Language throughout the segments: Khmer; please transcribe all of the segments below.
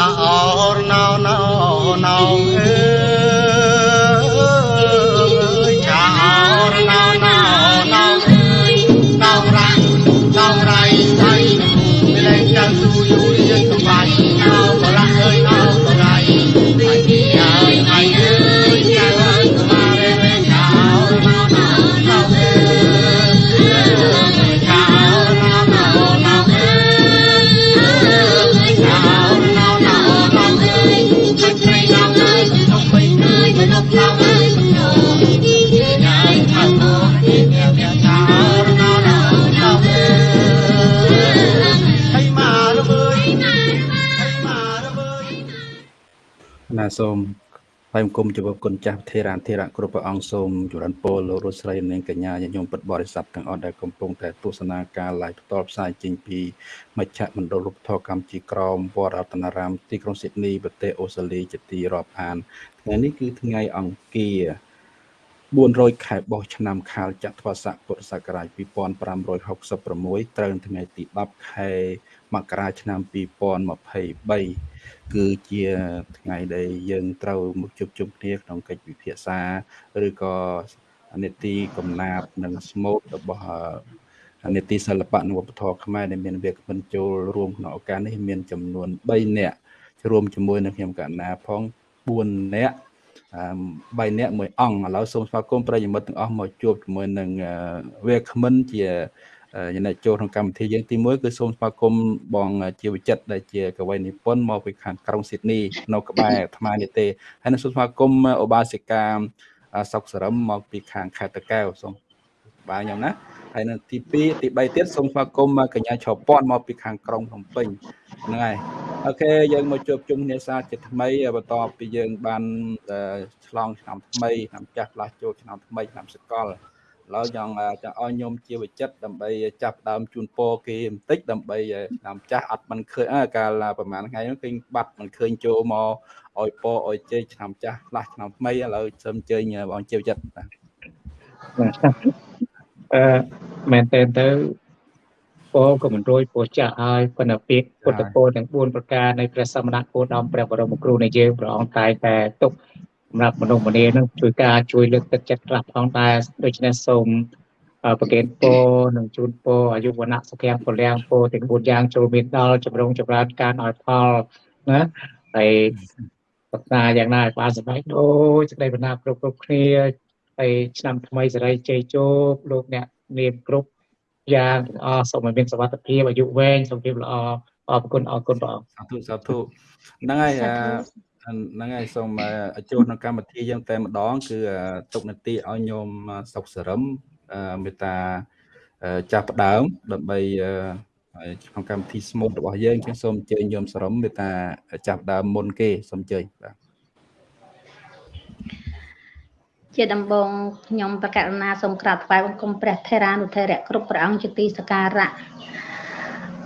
អរណោណោណោអើ សូមថ្លែងគុំចំពោះគុណចាស់ធេរានធេរៈគ្រប់ព្រះអង្គសូមចម្រើនពរលោករស់ស្រីនិងកញ្ញាញាតិញោមពុទ្ធបរិស័ទទាំងអស់ដែលកំពុងតែទស្សនាការ live ផ្ទាល់ផ្សាយចេញពីមជ្ឈមណ្ឌលរូបធម៌កម្ពុជាក្រមវត្តរតនារាមទីក្រុងស៊ីដនីប្រទេសអូស្ត្រាលីជាទីរាប់អានថ្ងៃនេះគឺថ្ងៃអង្គារ400ខែបោះឆ្នាំខាលចត្វាស័កពុរសករាជ2566ត្រូវនៅថ្ងៃទី10ខែមករាឆ្នាំ2023 គឺជាថ្ងៃដែលយើងត្រូវមកជួបជុំគ្នាក្នុងកិច្ចពិភាក្សាឬក៏នេតិកំណាព្យនិងស្មូតរបស់អឺនេតិសិល្បៈនិងវប្បធម៌ខ្មែរដែលមានវាគ្មិនចូលរួមក្នុងឱកាសនេះមានចំនួន3នាក់រួមជាមួយនឹងខ្ញុំកណ្ណាផង4នាក់អឺ3នាក់មួយអង្គឥឡូវសូមស្វាគមន៍ប្រិយមិត្តទាំងអស់មកជួបជាមួយនឹងវាគ្មិនជា ចំណែកចូលក្នុងកម្មវិធីយើងទី1គឺសូមស្វាគមន៍បងជាវិចិត្រដែលជាកវីនិពន្ធមកពីខាងក្រុងស៊ីដនីនៅក្បែរអាត្មានេះទេហើយនឹងសូមស្វាគមន៍ឧបាសិកាសុកសរឹមមកពីខាងខេត្តតកែវសូមបាទខ្ញុំណាហើយនៅទី2ទី3ទៀតសូមស្វាគមន៍កញ្ញាឆោពាន់មកពីខាងក្រុងភ្នំពេញហ្នឹងហើយអូខេយើងមកជួបជុំគ្នាសាជាថ្មីបន្ទាប់ពីយើងបានឆ្លងឆ្នាំថ្មីឆ្នាំចាស់ផ្លាស់ចូលឆ្នាំថ្មីឆ្នាំសកលឥ ឡូវចង់ចង់ឲ្យខ្ញុំជាវិចិត្រដើម្បីចាប់ដើមជូនពរគេបន្តិចដើម្បីឆ្នាំចាស់អត់មិនឃើញកាលប្រហែលថ្ងៃនោះឃើញបាត់មិនឃើញចូលមកឲ្យពរឲ្យជ័យឆ្នាំចាស់ផ្លាស់ឆ្នាំថ្មីឥឡូវសូមអញ្ជើញបងជាវិចិត្របាទអឺមែនតើទៅពោក៏មិនរួយពោចាស់ហើយប៉ុន្តែពាក្យពុទ្ធពោទាំង4ប្រការនៃព្រះសមណគោតមព្រះបរមគ្រូនៃយើងព្រះអង្គតែតែទុក សម្រាប់មនុស្សម្នានឹងជួយការជួយលើកទឹកចិត្តខ្លះផងដែរដូច្នេះសូមប្រកេតពរនិងជូនពរអាយុវណ្ណៈសុខៈពលំពរទាំង4យ៉ាងចូលមានដល់ចម្រុងចម្រើនការឲ្យផលណាហើយប្រាថ្នាយ៉ាងណាឲ្យបានសម្រេចដូចសេចក្តីបណ្ណាគ្រប់គ្រប់គ្នាហើយឆ្នាំថ្មីសេរីជ័យជោគលោកអ្នកនាមគ្រប់យ៉ាងទាំងអស់សូមឲ្យមានសុខភាពអាយុវែងសុខភាពល្អអរគុណអរគុណព្រះអង្គសាធុសាធុហ្នឹងហើយ ហ្នឹងហើយសូមចូលក្នុងកម្មវិធីយើងតែម្ដង គឺទុកនទីឲ្យញោមសុកសរឹមមេតាចាស់ផ្ដើមដើម្បីក្នុងកម្មវិធីស្មូតរបស់យើងជាងសូមអញ្ជើញញោមសរឹមមេតាចាស់ផ្ដើមមុនគេសូមអញ្ជើញបាទជាដំបងខ្ញុំប្រកាសណាសូមក្រាបថ្វាយបង្គំព្រះថេរានុថេរៈគ្រប់ព្រះអង្គជាទីសក្ការៈ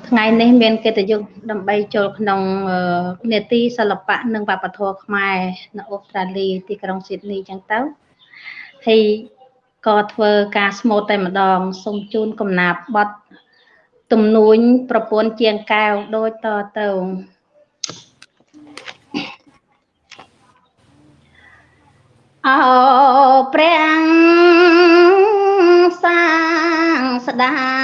ថ្ងៃនេះមានកិត្តិយសដើម្បីចូលក្នុងនេតិសិល្បៈនិងវប្បធម៌ខ្មែរនៅអូស្ត្រាលីទីក្រុងស៊ីដនីចឹងទៅហើយក៏ធ្វើការស្មូតតែម្ដងសូមជូនកំណាព្យបត់ទំនួញប្រពន្ធជាងកែវដូចតទៅអោព្រះសាងស្ដា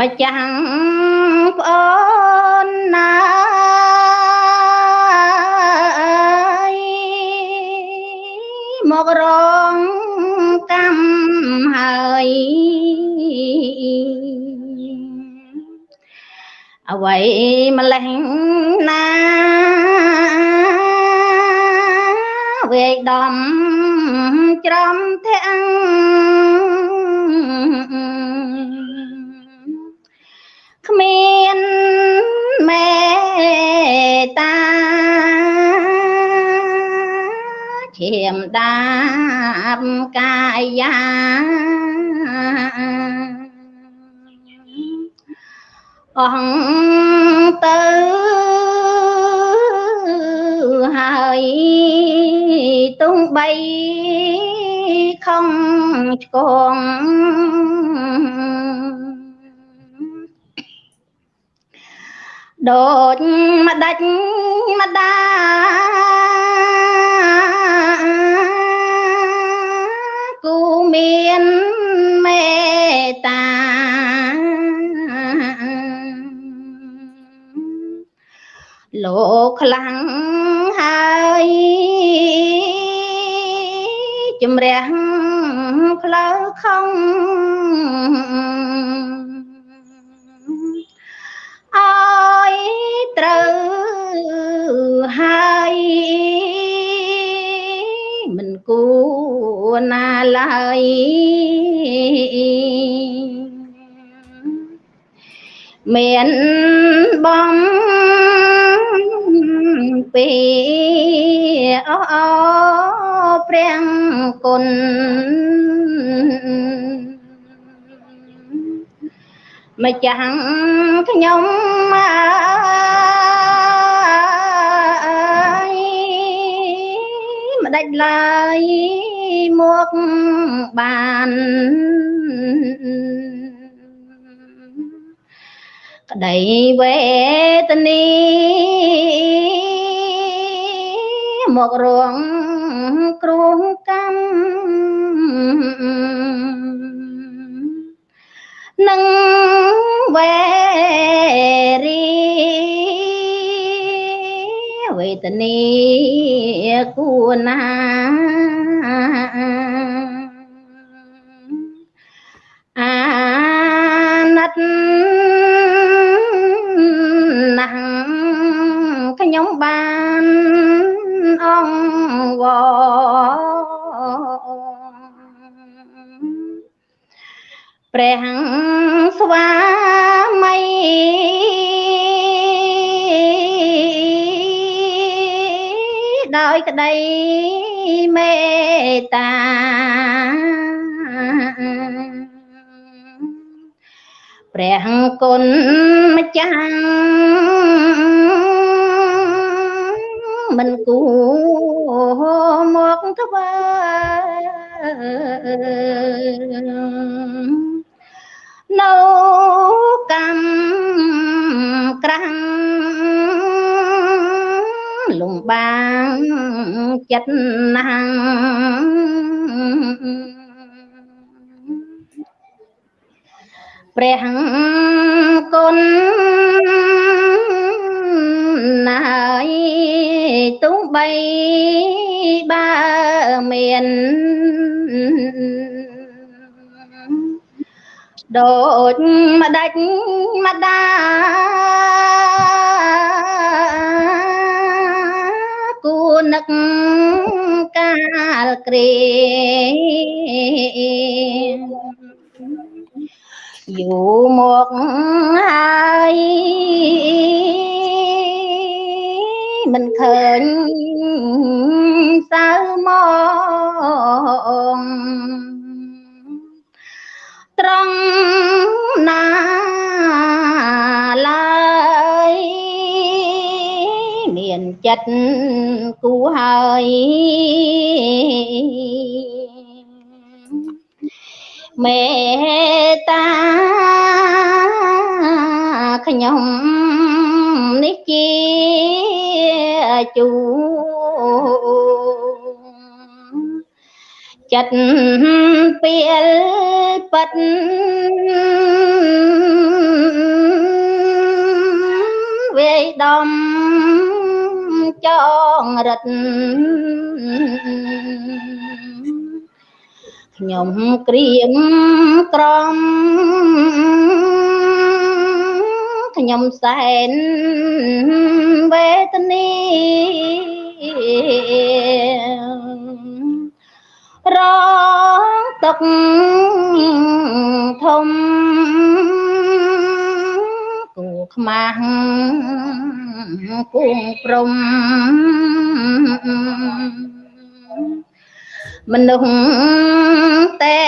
ម្ចាស់ប្អូនណាមករងកម្មហើយអ្វីម្លេះណាវេដំច្រំទាំង បកាយាអស់ទៅហើយទុំបីខំឆ្កងដូចម្ដេចម្ដា មានមេតាលោកខ្លាំងហើយជំរះផ្លូវខំ រណាឡើយមានបំពីអោព្រះគុណម្ចាំងខ្ញុំអើយមិនដាច់ឡើយ មកបានក្តីវេទនីមករងគ្រោះកម្មនឹងវេរី វេទនីគួរណាអាណិតណាស់ខ្ញុំបានអង្វព្រះស្វាមី ដោយក្តីមេត្តាព្រះគុណម្ចាស់មិនគួរមកធ្វើនៅកម្មក្រាំងលំ បាងចិត្តណាស់ព្រះគុណណាយទុំបីបើមានដូចម្ដេចម្ដា នឹកកាលគ្រាយូរមកហើយមិនឃើញសៅមកត្រង់ណា មានចិត្តគូហើយមេត្តាខ្ញុំនេះជាជូ ចិត្តពេលប៉ិតវាយដំចងរិទ្ធខ្ញុំក្រៀមក្រំខ្ញុំសែនវេទនីរងទុកធំគូ ខ្មាស់គួងព្រំមនុស្សទេ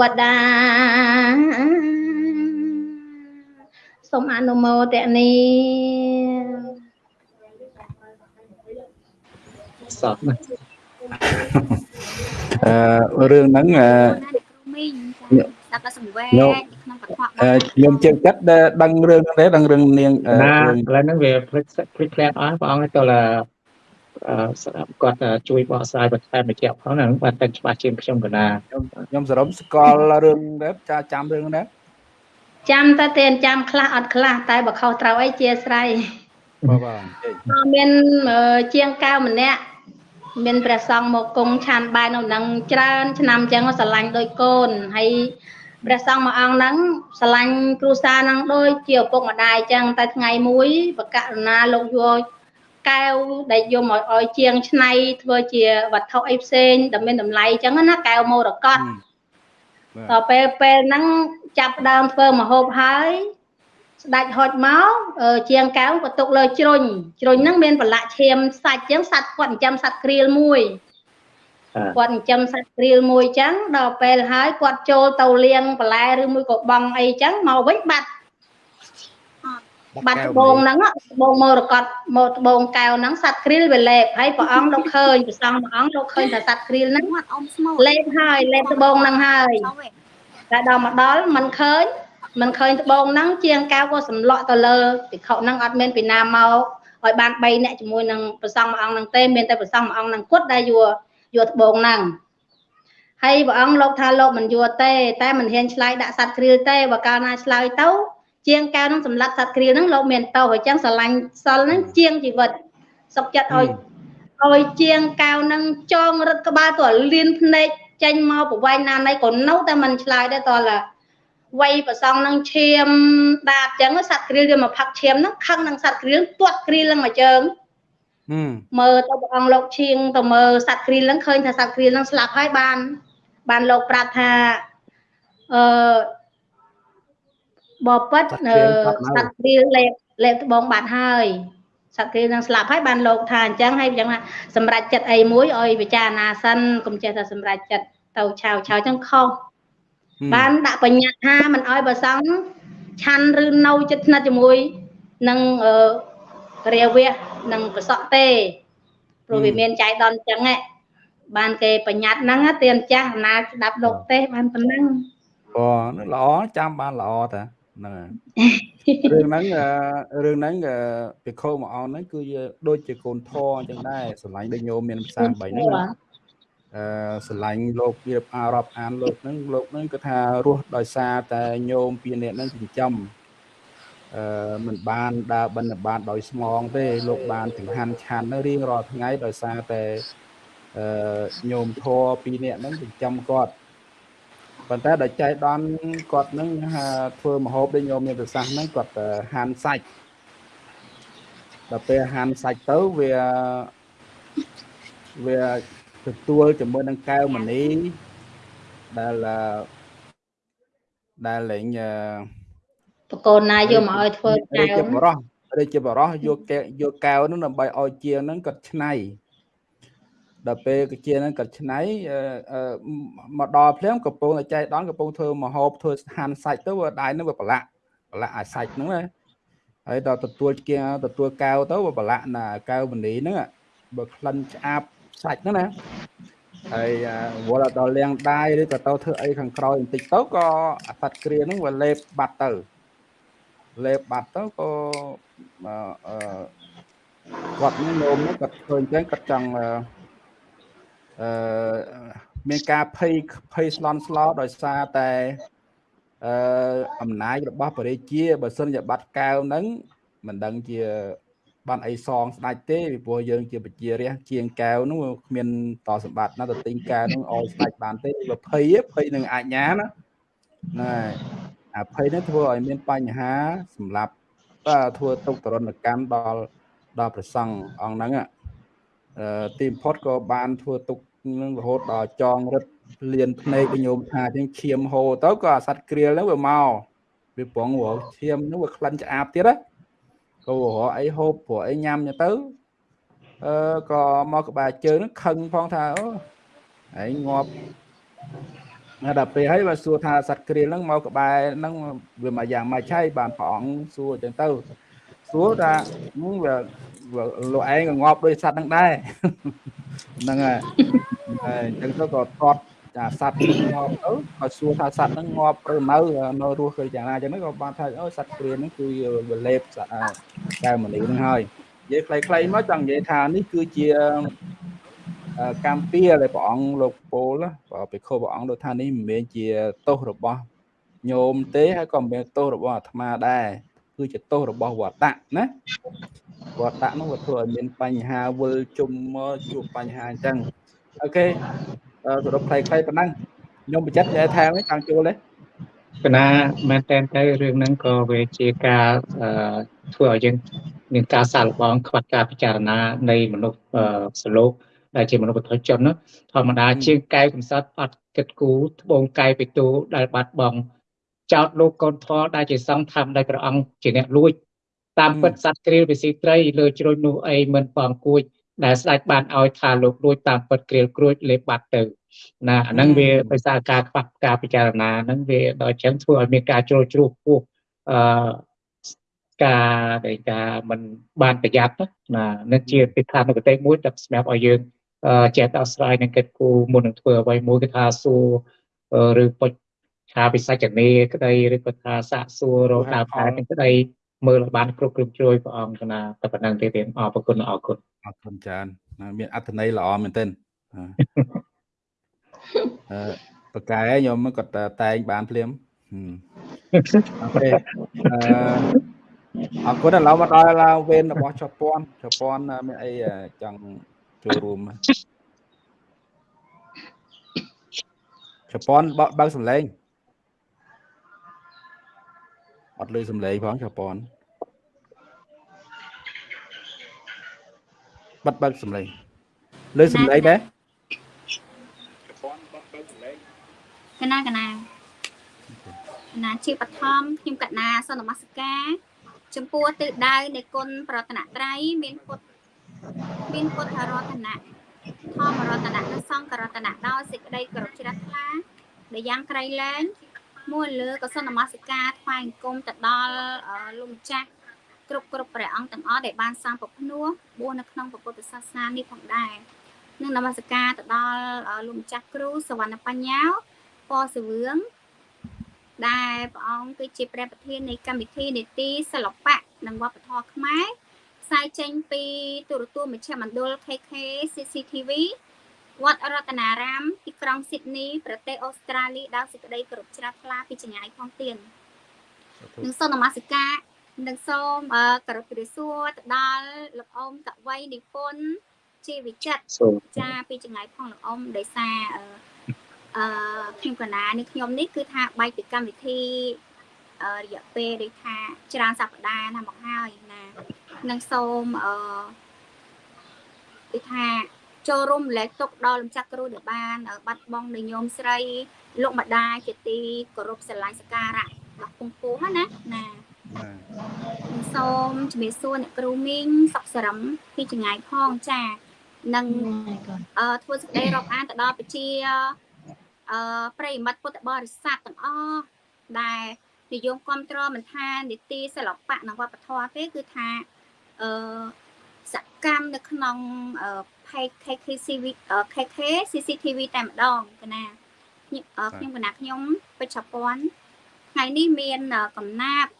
វតាសូមអនុមោទនីសពណាអឺរឿងហ្នឹងអឺ ណាអ្នកគ្រូមីងចាស្ដាប់ដល់សង្វេគយកក្នុងពធខ្ញុំជើងចិត្តដឹងរឿងទេដឹងរឿងនាងរឿងឥឡូវហ្នឹងវាភ្លេចភ្លេចផ្លែអស់ព្រះអង្គទៅឡាស្ដាប់គាត់ជួយបកស្រាយបន្ថែមបញ្ជាក់ផងហ្នឹងបាទតែច្បាស់ជាងខ្ញុំកណាខ្ញុំខ្ញុំសរុបស្គាល់រឿងដែរចាចាំរឿងដែរចាំតែទេចាំខ្លះអត់ខ្លះតែបើខុសត្រូវអីជាស្រ័យបាទបាទមានជាងកៅម្នាក់មានព្រះសង្ឃមកគង់ឆានបាយនៅនឹងច្រើនឆ្នាំអញ្ចឹងស្រឡាញ់ដូចកូនហើយ ព្រះសង្ឃមួយអង្គហ្នឹងស្រឡាញ់គ្រួសារហ្នឹងដូចជាឪពុកម្ដាយអញ្ចឹងតែថ្ងៃមួយបកករណាលោកយកកែវដែលយកមកឲ្យជាងឆ្នៃធ្វើជាវត្ថុអីផ្សេងដែលមានតម្លៃអញ្ចឹងណាកែវមរកតដល់ពេលពេលហ្នឹងចាប់ដើមធ្វើមហូបហើយស្ដាច់ហុចមកជាងកៅក៏ទុកលើជ្រុញជ្រុញហ្នឹងមានប្រឡាក់ឈាមសាច់ចឹងសัตว์គាត់ចិញ្ចឹមសัตว์ក្រៀលមួយ គាត់ចិញ្ចឹមសัตว์ក្រៀលមួយចឹងដល់ពេលហើយគាត់ចូលទៅលាងបន្លែឬមួយក៏បងអីចឹងមកវិញបាត់បាត់ត្បូងហ្នឹងត្បូងមរកតមកត្បូងកែវហ្នឹងសัตว์ក្រៀលវាលេបហើយព្រះអង្គលោកឃើញព្រះសង្ឃព្រះអង្គលោកឃើញថាសัตว์ក្រៀលហ្នឹងលេបហើយលេបត្បូងហ្នឹងហើយតែដល់មកដល់មិនឃើញមិនឃើញត្បូងហ្នឹងជាងកៅក៏សម្លក់ទៅលើភិក្ខុហ្នឹងអត់មានពីណាមកឲ្យបាន3នាក់ជាមួយនឹងព្រះសង្ឃមួយអង្គហ្នឹងទេមានតែព្រះសង្ឃមួយអង្គហ្នឹងគាត់ដែលយក យកត្បូងហ្នឹងហើយព្រះអង្គលោកថាលោកមិនយកទេ តែមិនហ៊ានឆ្លើយដាក់សัตว์គ្រាលទេបើកាលណាឆ្លើយទៅជាងកៅហ្នឹងសម្លាប់សัตว์គ្រាលហ្នឹងលោកមានតោអញ្ចឹងស្រឡាញ់សិលហ្នឹងជាងជីវិតសុខចិត្តឲ្យឲ្យជាងកៅហ្នឹងចងរឹតក្បាលទៅលៀនភ្នែកចេញមកប្រវែងណាណីក៏នៅតែមិនឆ្លើយដែរតើវ័យប្រសងនឹងឈាមដាតចឹងសត្វគ្រីលវាមកផឹកឈាមហ្នឹងខឹងនឹងសត្វគ្រីលទាត់គ្រីលហ្នឹងមកជើង មើលទៅព្រះអង្គលោកឈៀងទៅមើលសត្វគ្រីលហ្នឹងឃើញថាសត្វគ្រីលហ្នឹងស្លាប់ហើយបាន បានលោកប្រាប់ថាអឺបបិទ្ធសត្វគ្រីលលេបលេបត្បូងបាត់ហើយសត្វគ្រីលនឹងស្លាប់ហើយបានលោកថាអញ្ចឹងហើយអញ្ចឹងថាសម្រាប់ចិត្តអីមួយឲ្យពិចារណាសិនកុំចេះតែសម្រាប់ចិត្តទៅឆាវឆាវអញ្ចឹងខុសបានដាក់បញ្ញត្តិថាមិនអោយបើសង្ឃឆាន់ឬនៅចិត្តស្និទ្ធជាមួយនឹងរាវៈ និងប្រសក់ទេព្រោះវាមានចៃដន្យចឹងបានគេបញ្ញត្តិហ្នឹងទៀនចាស់អំណាចស្ដាប់លោកទេបានប៉ុណ្ណឹងអូនោះល្អចាំបានល្អតាហ្នឹងរឿងហ្នឹងរឿងហ្នឹងពិខុមួយអង្គហ្នឹងគឺដូចជាកូនធរអញ្ចឹងដែរស្រឡាញ់ដូចញោមមានភាសា3ហ្នឹងអឺស្រឡាញ់លោកវាអារ៉ាប់អានលោកហ្នឹងលោកហ្នឹងគឺថារស់ដោយសារតែញោមពីអ្នកហ្នឹងចិញ្ចឹម អឺមិនបានដើរបិណ្ឌបាតដោយស្មងទេលោកបានចង្ហាន់ឆាន់នៅរៀងរាល់ថ្ងៃដោយសារតែអឺញោមធរពីអ្នកហ្នឹងចិញ្ចឹមគាត់ប៉ុន្តែដល់ចៃដនគាត់នឹងធ្វើមហូបដូចញោមមានប្រសាសន៍ហ្នឹងគាត់ហាន់សាច់ដល់ពេលហាន់សាច់ទៅវាវាទទួលជាមួយនឹងកែវមณีដែលដែលលេង បកូនណាយកមកឲ្យធ្វើកែវជាបរោះឬជាបរោះយកកែយកកែវនោះដើម្បីឲ្យជាងហ្នឹងគាត់ឆ្នៃដល់ពេលជាហ្នឹងគាត់ឆ្នៃមកដល់ភ្លាមកំពុងតែចែកដនកំពុងធ្វើមហូបធ្វើហាន់សាច់ទៅដៃហ្នឹងវាប្រឡាក់ប្រឡាក់ឲ្យសាច់ហ្នឹងណាហើយដល់ទទួលជាទទួលកែវទៅវាប្រឡាក់ណាកែវមនីហ្នឹងបើក្លិនឆ្អាបសាច់ហ្នឹងណាហើយវល់ដល់លាងដៃឬក៏ទៅធ្វើអីខាងក្រោយបន្តិចទៅក៏អាសត្វគ្រាហ្នឹងវាលេបបាត់ទៅ លេបបាត់ទៅក៏អឺគាត់នេះនោមនេះគាត់ឃើញចឹងគាត់ចង់អឺមានការភ័យភ័យស្លន់ស្លោដោយសារតែអឺអំណាចរបស់បរិជាបើសិនជាបាត់កែវហ្នឹងមិនដឹងជាបានអីសងស្ដាច់ទេពីព្រោះយើងជាប្រជារាស្ត្រជាងកែវនោះគ្មានតសម្បត្តិណាទៅទិញកែវនោះឲ្យស្ដាច់បានទេវាភ័យភ័យនឹងអាជ្ញាណាណែ អាភ័យនេះធ្វើឲ្យមានបញ្ហាសម្រាប់ធ្វើទុកតរណកម្មដល់ដល់ប្រសង់អង្គហ្នឹងអឺទីបំផុតក៏បានធ្វើទុកនឹងរហូតដល់ចងរឹតលៀនភ្នែកញោមថាជាងឈាមហូរទៅក៏អាសត្វគ្រាលហ្នឹងវាមកវាប្រងរកឈាមហ្នឹងវាក្លិនឆ្អាបទៀតណាក៏រកអីហូបព្រោះអីញ៉ាំទៅអឺក៏មកក្បាលជើងនឹងខឹងផងថាអូឯងងាប់ ណាដល់ពេលហើយបើសួរថាសត្វគ្រាលហ្នឹងមកក្បែរហ្នឹងវាមកយ៉ាងម៉េចហើយបានព្រះអង្គសួរអញ្ចឹងទៅសួរថាវាលោកឯងក៏ងាប់ដោយសត្វហ្នឹងដែរហ្នឹងហើយហើយអញ្ចឹងទៅក៏ថត់ថចាសត្វងាប់ទៅក៏សួរថាសត្វហ្នឹងងាប់ឬនៅនៅរស់គឺយ៉ាងណាអញ្ចឹងក៏បានថាអូសត្វគ្រាហ្នឹងគឺវលេបសត្វកែវមនីហ្នឹងហើយនិយាយខ្លីៗមកចង់និយាយថានេះគឺជា កម្មពៀដែលព្រះអង្គលោកពោលបើភិក្ខុព្រះអង្គដូចថានេះមិនមែនជាទោសរបស់ញោមទេហើយក៏មិនមែនទោសរបស់អាត្មាដែរគឺជាទោសរបស់វត្តៈណាវត្តៈនោះវាធ្វើឲ្យមានបញ្ហាវិលជុំមកជួបបញ្ហាអញ្ចឹងអូខេសរុបខ្លីៗប៉ុណ្ណឹងខ្ញុំបញ្ជាក់និយាយថែមខាងជួលទេកណាមែនតើទៅរឿងហ្នឹងក៏វាជាការធ្វើឲ្យយើងមានការសាកល្បងខ្វះការពិចារណានៃមនុស្សសលោក ដែលជាមនុស្សបុត្រជនធម្មតាជាងកែវកំសត់អត់គិតគូរត្បូងកែវបេទូដែលបាត់បង់ចោតលោកកូនធរដែលជាសង្ឃធម្មដោយព្រះអង្គជាអ្នកលួចតាមពិតសត្វគ្រាលវិស៊ីត្រីលើជ្រុញនោះអីមិនបងគួចដែលស្ដេចបានឲ្យថាលោកលួចតាមពិតគ្រាលគ្រួចលេបបាត់ទៅណាអាហ្នឹងវាដោយសារការខ្វះការពិចារណាហ្នឹងវាដល់ចឹងធ្វើឲ្យមានការជ្រុលជ្រួសពោះអឺការដែលការមិនបានប្រយ័ត្នណានឹងជាពិធានុគតិមួយដែលសម្រាប់ឲ្យយើង ចេះដោះស្រាយនឹងកិត្តគូមុននឹងធ្វើអ្វីមួយគឺថាសួរឬពុជថាពិសេសចនេក្តីឬក៏ថាសាកសួររកដើមខែទាំងក្តីមើលបានគ្រប់គ្រប់ជួយព្រះអង្គណាតែប៉ុណ្ណឹងទេទេអរគុណអរគុណអរគុណច្រើនមានអត្ថន័យល្អមែនទែនអឺបកែខ្ញុំគាត់តែងបានភ្លាមអូខេអឺអរគុណឥឡូវមកដល់វេនរបស់ជប៉ុនជប៉ុនមានអីចង់ ចូលរួមជប៉ុនបើកសំឡេងអត់លើសំឡេងផងជប៉ុនបាត់បើកសំឡេងលើសំឡេងដែរជប៉ុនបាត់បើកសំឡេងកណាកណាកណាជាបឋមខ្ញុំកណាសនមស្ការចំពោះទិសដៅនៃគុណប្រតនត្រ័យមានពុទ្ធ មានពុទ្ធរតនៈធម្មរតនៈនិងសង្ឃរតនៈដោយសេចក្តីគោរពជ្រះថ្លាដែលយ៉ាងក្រៃលែងមួយលើក៏សូមនមស្ការថ្វាយអង្គមទៅដល់លោកម្ចាស់គ្រប់គ្រប់ព្រះអង្គទាំងអស់ដែលបានសាងពភ្នោះបួសនៅក្នុងពុទ្ធសាសនានេះផងដែរនឹងនមស្ការទៅដល់លោកម្ចាស់គ្រូសវណ្ណបញ្ញាពសវឿងដែលព្រះអង្គគឺជាព្រះប្រធាននៃកម្មវិធីនីតិសិល្បៈនិងវប្បធម៌ខ្មែរ ផ្សាយចេញពីទូរទស្សន៍មជ្ឈមណ្ឌល KK CCTV វត្តរតនារាម ទីក្រុងស៊ីដនីប្រទេសអូស្ត្រាលីដោយសេចក្តីគោរពជ្រះថ្លាពីចងាយផងទៀតនឹងសូមនមស្ការនឹងសូមគោរពព្រះសួរទៅដល់លោកអ៊ំកវីនិពន្ធជាវិចិត្រចាពីចងាយផងលោកអ៊ំដោយសារអឺខ្ញុំកណានេះខ្ញុំនេះគឺថាបែកពីកម្មវិធីរយៈពេលដូចថាច្រើនសប្តាហ៍ណាមកហើយណា នឹងសូមអឺដូចថាចូលរួមលែកទុកដល់លំចាក់គ្រូដែលបាន បាត់បង់នៅញោមស្រី លោកម្ដាយជាទីគោរពស្រឡាញ់សក្ការៈដល់ពងពោះណាណាសូមជំរាបសួរអ្នកគ្រូមីងសុកសរឹមពីចងាយផងចានឹងអឺធ្វើសេចក្តីរាប់អានទៅដល់ប្រជាអឺប្រិមិត្តពុទ្ធបរិស័ទទាំងអស់ដែលនិយមគ្រប់គ្រងមិនថានីតិសិល្បៈនិងវប្បធម៌ទេគឺថា អឺសកម្មនៅក្នុង page KKCV KK CCTV តែម្ដងកណាខ្ញុំកណាខ្ញុំពេជ្រពន្ធថ្ងៃនេះមានកំណាប់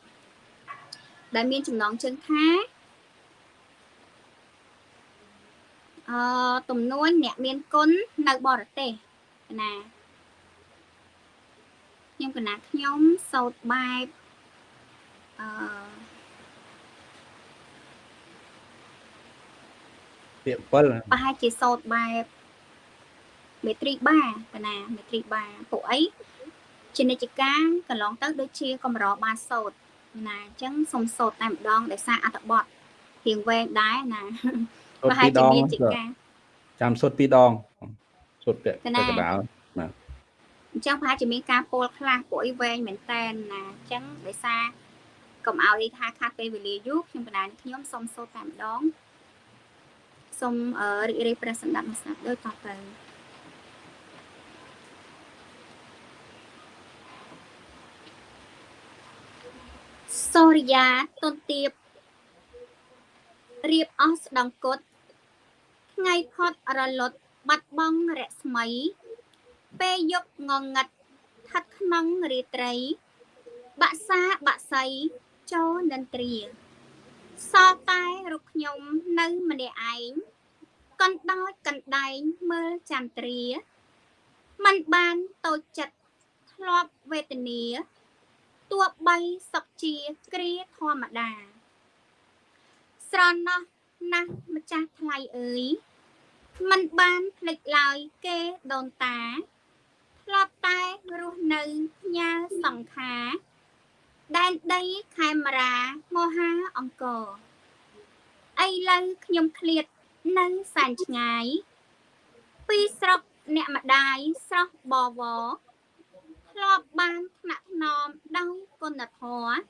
ដែលមានចំណងជើងថាអឺទំនួញអ្នកមានគុណនៅបរទេសកណាខ្ញុំកណាខ្ញុំសោតបែបអឺ ពាក្យ7ប្រហែលជាសោតបែបមេត្រីបាកណាមេត្រីបាពួកអីជានិច្ចកាលកន្លងទៅដូចជាកម្របានសោតណាអញ្ចឹងសុំសោតតែម្ដងដោយសារអត្ថបទរៀងវែងដែរណាប្រហែលជាមានជាការចាំសុតពីរដងសុតពាក់កណ្ដាលណាអញ្ចឹងប្រហែលជាមានការពោលខ្លះពួកអីវែងមែនតែនណាអញ្ចឹងដោយសារកុំឲ្យថាខាត់ពេលវេលាយូរខ្ញុំបណ្ដាញខ្ញុំសុំសូត្រតែម្ដង សូមរីករាយព្រះសម្ដាប់មកស្ដាប់ដូចតទៅសូរិយាទុនទៀបរៀបអស់ស្ដង្កត់ថ្ងៃផុតរលត់បាត់បង់រស្មី ពេលយប់ងងឹតស្ថិតក្នុងរាត្រី បាក់សាបាក់សៃចូលនិន្ទ្រា សល់តែរូបខ្ញុំនៅម្នាក់ឯងកណ្ដោចកណ្ដែងមើលចន្ទ្រាมันបានតូចចិត្តធ្លាប់វេទនាទោះបីសុខជាគ្រាធម្មតា ស្រណោះណាស់ម្ចាស់ថ្លៃអើយมันបានភ្លេចឡើយគេដូនតាធ្លាប់តែរស់នៅផ្ញើសង្ខារ ដែនដីខេមរាមហាអង្គរឥឡូវខ្ញុំឃ្លាតនៅសែនឆ្ងាយ ពីស្រុកអ្នកម្ដាយស្រស់បវរធ្លាប់បានថ្នាក់ថ្នមដោយគុណធម៌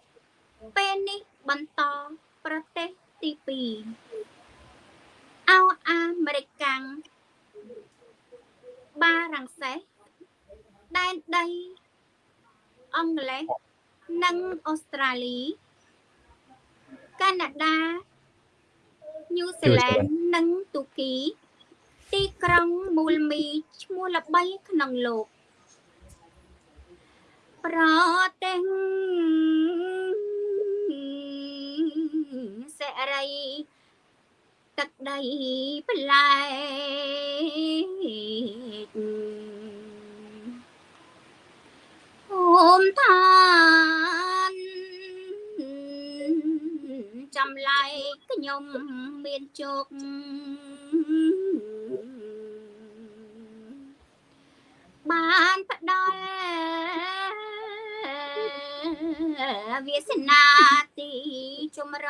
ពេលនេះបន្តប្រទេសទី2អោអាមេរិកាំងបារាំងសេសដែនដីអង់គ្លេស និងអូស្ត្រាលីកាណាដាញូហ្សេឡង់និងទូគី ទីក្រុងមូលមីឈ្មោះល្បីក្នុងលោកប្រទេសសេរីទឹកដីប្លែក អូមឋានចំឡាយខ្ញុំមានជោគបានផ្ដល់វាសនាទីជំរ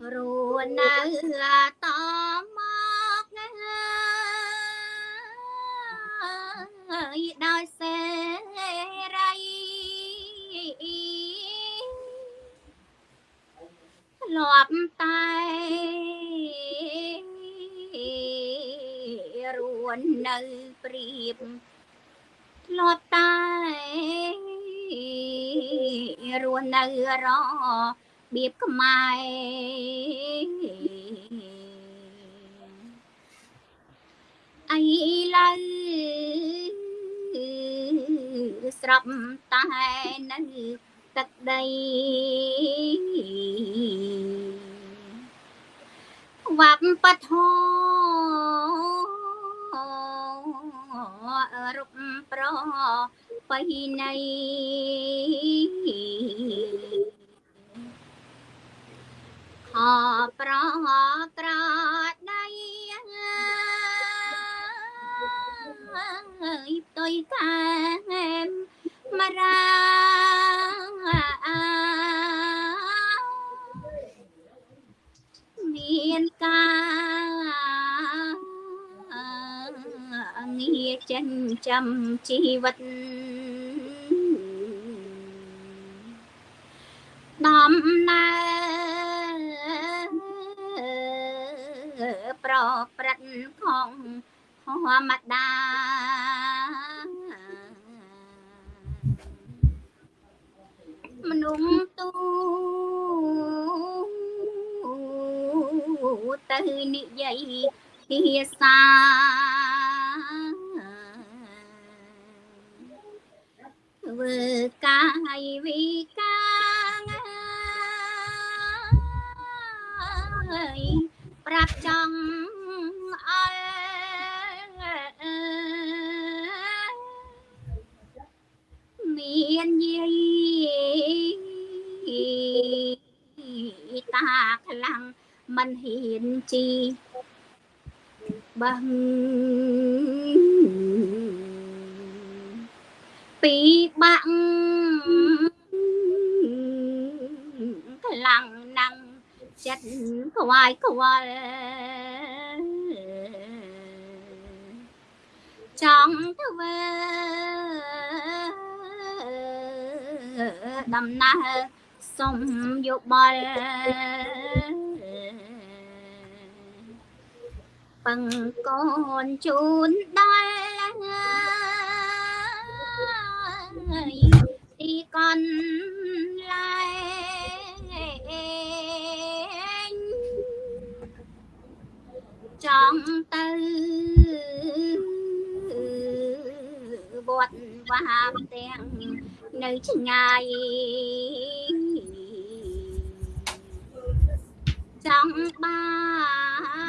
បរួនៅតមក ដោយសេរីលាប់តែរួននៅព្រៀបធ្លាប់តែរួននៅរបៀបខ្មែរ អីឡើយស្រាប់តែនៅទឹកដីវប្បធម៌រូបប្របៃណីខប្រក្រដៃ យផ្ទុយកាមមារាមានការងារចិញ្ចឹមជីវិតដំណើរប្រព្រឹត្តខំ មតាមនុស្សទូទៅនិយាយភាសាធ្វើកាយវិការប្រាប់ចង់អល់ មានយាយតាខ្លាំងមិនហ៊ានជីបឹងពីបាក់ខ្លាំងណាំងចិត្តខ្វាយខ្វល់ចង់ធ្វើ ដំណើរសុំយោបល់ពឹងកូនជូនដល់ទីកនឡែងចង់ទៅវត្តវាមទាំង នៅឆ្ងាយចង់បា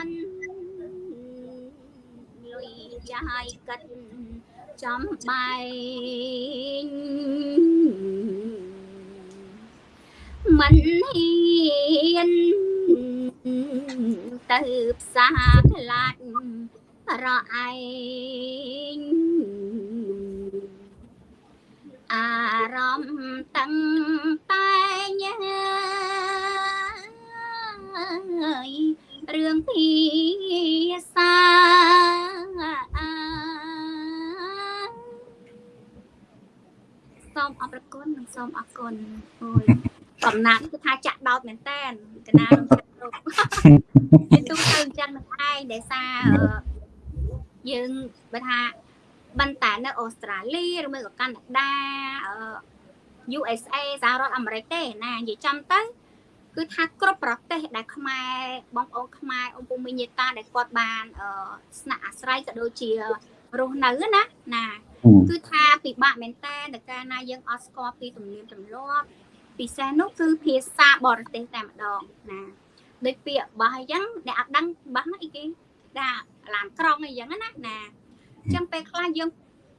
នលុយចាយកាត់ចំបែងមិនហ៊ានទៅផ្សារខ្លាចរអឯង អារម្មណ៍តឹងតែញរឿងភាសាសូមអរគុណនិងសូមអរគុណអូយកំណាត់គឺថាចាក់ដោតមែនតែនកណានឹងចាក់គ្រប់គេទូទៅអញ្ចឹងនឹងឯងដែលសារយើងបើថា បន្តែនៅអូស្ត្រាលីឬមួយក៏កាណាដា USA សហរដ្ឋអាមេរិកទេណានិយាយចំទៅគឺថាគ្រប់ប្រទេសដែលខ្មែរបងប្អូនខ្មែរអំពុំមីញាតាដែលគាត់បានស្នាក់អាស្រ័យក៏ដូចជារស់នៅណាណាគឺថាពិបាកមែនតើនៅកាលណាយើងអត់ស្គាល់ពីទំនៀមទម្លាប់ពិសេសនោះគឺភាសាបរទេសតែម្ដងណាដូចពាក្យបោះអញ្ចឹងអ្នកអត់ដឹងបោះណាអីគេថាឡានក្រុងអីចឹងណាណាអញ្ចឹងពេលខ្លះយើង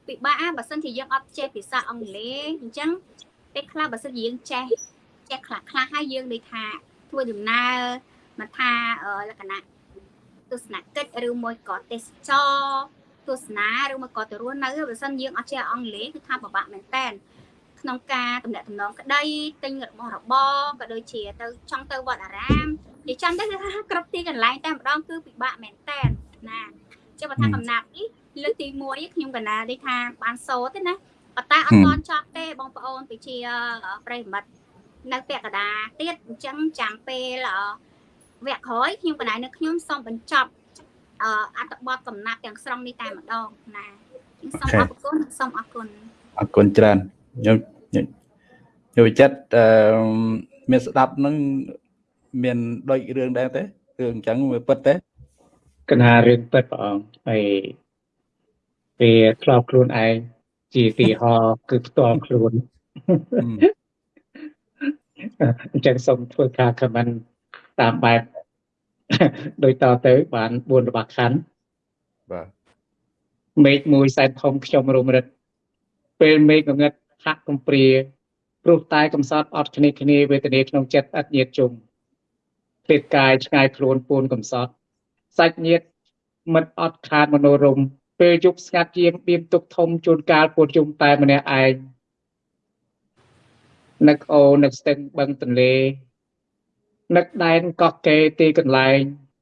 ពិបាកបើសិនជាយើងអត់ចេះភាសាអង់គ្លេសអញ្ចឹងពេលខ្លះបើសិនជាយើងចេះចេះខ្លះខ្លះហើយយើងដូចថាធ្វើដំណើរមកថាលក្ខណៈទស្សនកិច្ចឬមួយក៏ទេសចរទស្សនាឬមួយក៏ទៅរស់នៅបើសិនយើងអត់ចេះអង់គ្លេសគឺថាពិបាកមែនតើក្នុងការតំណាក់តំណងក្តីទិញរបស់របរក៏ដូចជាទៅចង់ទៅវត្តអារាមនិយាយចាំទៅគឺថាគ្រប់ទីកន្លែងតែម្ដងគឺពិបាកមែនតើណាចុះបើថាកំណាប់នេះ លើកទី1ខ្ញុំកណានេះថាបានសូត្រទេណាប៉ុន្តែអត់ទាន់ចប់ទេបងប្អូនពីជាប្រិមិត្តនៅពាក់កដាទៀតអញ្ចឹងចាំពេលវគ្គក្រោយខ្ញុំកណានៅខ្ញុំសូមបញ្ចប់អត្ថបទកំណាប់ទាំងស្រុងនេះតែម្ដងណាសូមអរគុណសូមអរគុណអរគុណច្រើនខ្ញុំខ្ញុំវិចិត្រអឺមានស្ដាប់នឹងមានដូចរឿងដែរទេរឿងអញ្ចឹងវាពិតទេកណារឿងពិតព្រះអង្គហើយ ពេលធ្លាប់ខ្លួនឯងជាទីហោគឺផ្ទាល់ខ្លួនអញ្ចឹងសូមធ្វើការ comment តាមបែបដោយតទៅ បាន4របស់ខណ្ឌបាទមេឃមួយសែនធំខ្ញុំរមរិតពេលមេឃងងឹតហាក់កំព្រាព្រោះតែកំសត់អត់គ្នាគ្នាវេទនាក្នុងចិត្តអត់ញាតជុំពេលកាយឆ្ងាយខ្លួនពូនកំសត់សាច់ញាតមិនអត់ខាតមនោរម ពេលយប់ស្ងាត់យាមបៀមទុកធំជួនកាលពួតជុំតែម្នាក់ឯងនឹកអូនឹកស្ទឹងបឹងទន្លេនឹកដែនកោះកេទីកន្លែង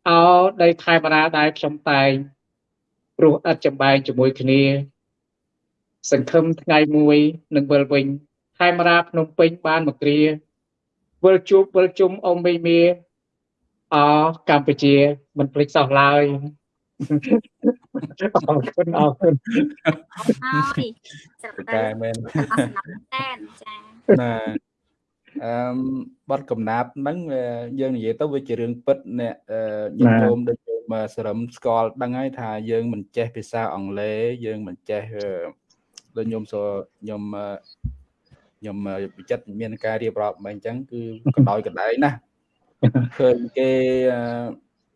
អោដីខេមរាដែលខ្ញុំតែងព្រោះឥតចំបែងជាមួយគ្នា សង្ឃឹមថ្ងៃមួយនឹងវិលវិញខេមរាភ្នំពេញបានមកគ្រាវិលជួបវិលជុំអ៊ំមីមៀអកម្ពុជាមិនភ្លេចសោះឡើយ អរគុណអរគុណហើយស្រតែមែនអសនតែនចាណាអឺបទកំណាប់ហ្នឹងយើងនិយាយទៅវាជារឿងពិតអ្នកញាតិញោមដូចយើងសរឹមស្គាល់ដឹងហើយថាយើងមិនចេះភាសាអង់គ្លេសយើងមិនចេះដូចញោមសញោមញោមវិចិត្រមានការរៀបរាប់មកអញ្ចឹងគឺកណ្ដោយកណ្ដែងណាឃើញគេ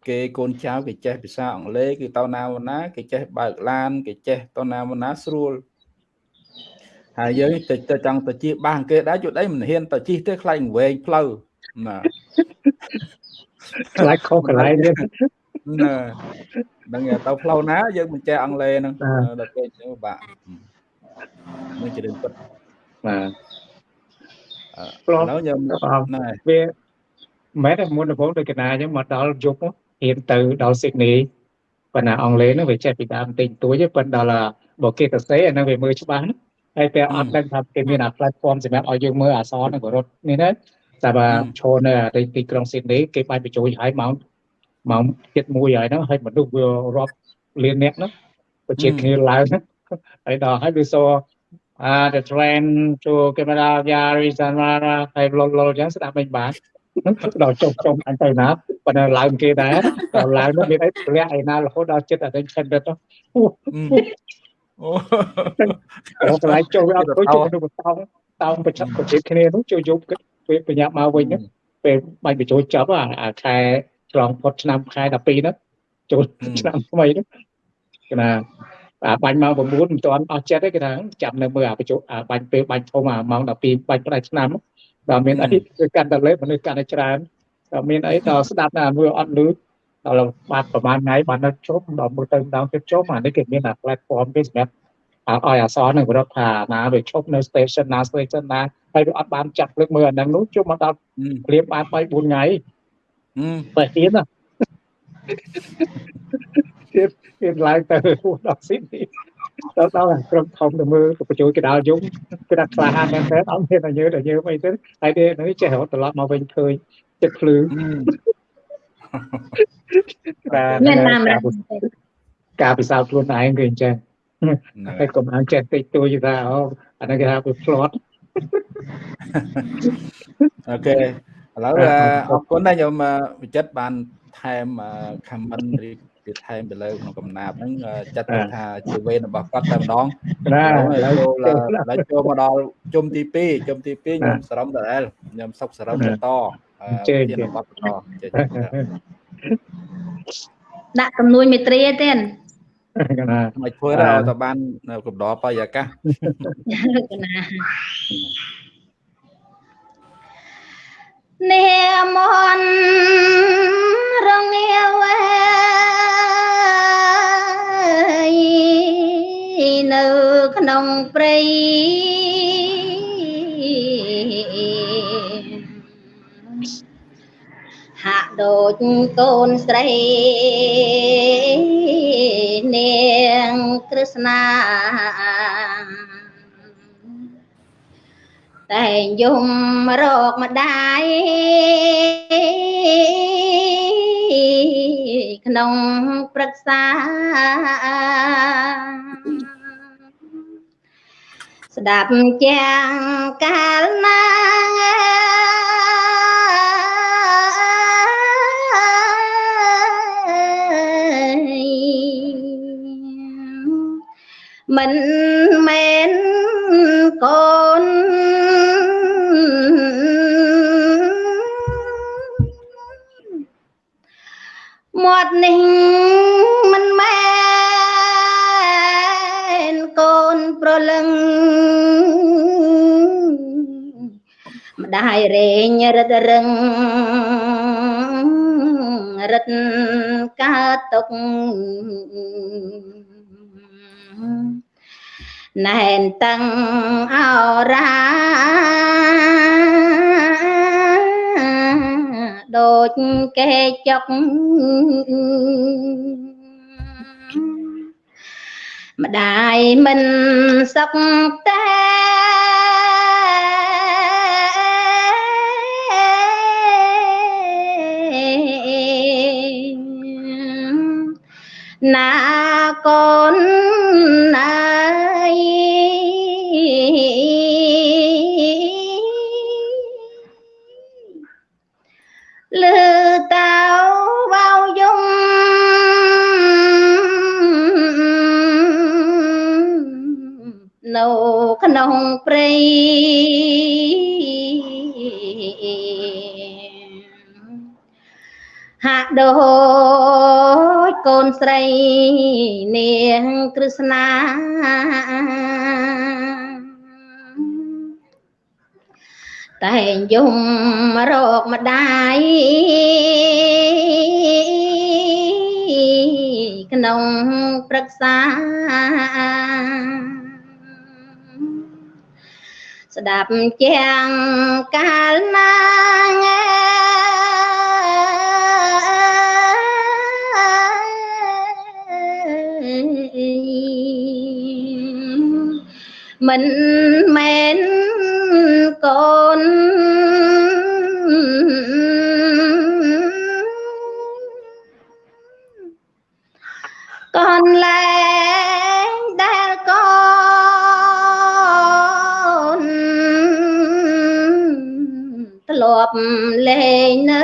គេកូនចៅគេចេះភាសាអង់គ្លេសគឺទៅណាណាគេចេះបើកឡាន គេចេះទៅណាណាស្រួលហើយយើងទៅទៅចង់ទៅជិះបាសគេដែរជួតអីមិនហ៊ានទៅជិះទេខ្លាចវែងផ្លូវណាខ្លាចខុសកន្លែងទៀតណាដឹងទៅផ្លូវណាយើងមិនចេះអង់គ្លេសហ្នឹងដល់គេទៅបាក់នឹងជារឿងពិតបាទផ្លោះខ្ញុំណាវាមែនតែមុនដំបូងដូចកណាអញ្ចឹងមកដល់យប់ ហ៊ានទៅដល់ស៊ីដនីប៉ុន្តែអង់គ្លេសហ្នឹងវាចេះពីដើមតិចតួចប៉ុន្តែដល់បើគេទៅសេអាហ្នឹងវាមើលច្បាស់ណាហើយពេលអត់ដឹងថាគេមានអា platform សម្រាប់ឲ្យយើងមើលអសរនឹងរត់នេះណាតែបើឈរនៅទីក្រុងស៊ីដនីគេបាច់បញ្ចូលឲ្យម៉ោងម៉ោងទៀតមួយហើយហ្នឹងហើយមនុស្សវារាប់លានអ្នកហ្នឹងប្រជាគ្នាឡើងហើយដល់ហើយវាសរអា the train to Cambodia Arizona ហើយលលលចឹងស្ដាប់មិនបាន ដល់ចុះចុំអញទៅណាប៉ុន្តែឡើងគេដែរដល់ឡើងនោះមានអីធ្លាក់ឯណារហូតដល់ចិត្តអត់ដឹងឆិនទៅអូអូកន្លែងចូលវាអត់ទៅចូលក្នុងបតោងតោងប្រចាំប្រជិតគ្នានោះចូលយប់គិតពេលបញ្ញាមកវិញហ្នឹងពេលបាញ់បញ្ចូលចាប់អាខែឆ្លងផុតឆ្នាំខែ12ហ្នឹងចូលឆ្នាំថ្មីហ្នឹងគេណាអាបាញ់ម៉ោង9មិនទាន់អស់ចិត្តទេគេថាចាំនៅមើលអាបញ្ចូលអាបាញ់ពេលបាញ់ធំអាម៉ោង12បាញ់ផ្ដាច់ឆ្នាំ ដល់មានអីគឺកាន់តែលេបមនុស្សកាន់តែច្រើនដល់មានអីដល់ស្ដាប់ណាមើលអត់លឺដល់បានប្រហែលថ្ងៃបាននៅជុំដល់មើលទៅម្ដងទៀតជុំអានេះគេមានអា platform គេសម្រាប់ឲ្យអសរនឹងរដ្ឋថាណាវាឈប់នៅ station ណា station ណាហើយវាអត់បានចាត់លើកមើលអាហ្នឹងនោះជុំមកដល់ព្រាបបាន3 4ថ្ងៃបើទៀតណាទៀតទៀតឡើងទៅដល់ស៊ីនេះ ដល់ដល់ក្រុមធំទៅមើលបញ្ជួយកដាលយំគឺដាក់ខ្លាហានមែនទេអត់មានតែយើតែយើអីទេហើយទេនេះចេះរត់ត្រឡប់មកវិញឃើញចិត្តភ្លឺមានតាមការពិសោធន៍ខ្លួនឯងគឺអញ្ចឹងហើយកុំអានចេះតិចតួចថាអូអានេះគេថាវាផ្្លាត់អូខេឥឡូវអរគុណណាស់ខ្ញុំវិចិត្របានថែម comment ឬ ទៀតថែមទៅលើក្នុងកំណាប់ហ្នឹងចាត់ថាជាវេនរបស់គាត់តែម្ដងណាឥឡូវចូលចូលមកដល់ជុំទី2ជុំទី2ខ្ញុំសរំដល់ខ្ញុំសុកសរំបន្តជើទៀតបត់បន្តចេះដាក់ចំនួនមេត្រីទេណាមកធ្វើដល់តបានកំដរបរិយាកាសណានាមនរងាវ នៅក្នុងព្រៃហាក់ដូចកូនស្រីនាងក្រឹស្នាតែងយំរកម្ដាយក្នុងព្រឹក្សា ស្ដាប់ចាំកាលណាមិនមែនកូនមាត់នេះមិន ដាយរែងរឹតរឹងរឹតកើតទុកណែនតឹងអរាដូចគេចុកម្ដាយមិនសុខតែ ណាកូនណាលឺតៅវៅយំនៅក្នុងព្រៃហាក់ដូច កូនស្រីនាងក្រឹស្នាតែងយំរកម្ដាយក្នុងព្រឹក្សាស្ដាប់ចាំងកាលណា មិនមែនកូនកូនលែងដែលកូនធ្លាប់លេងនៅ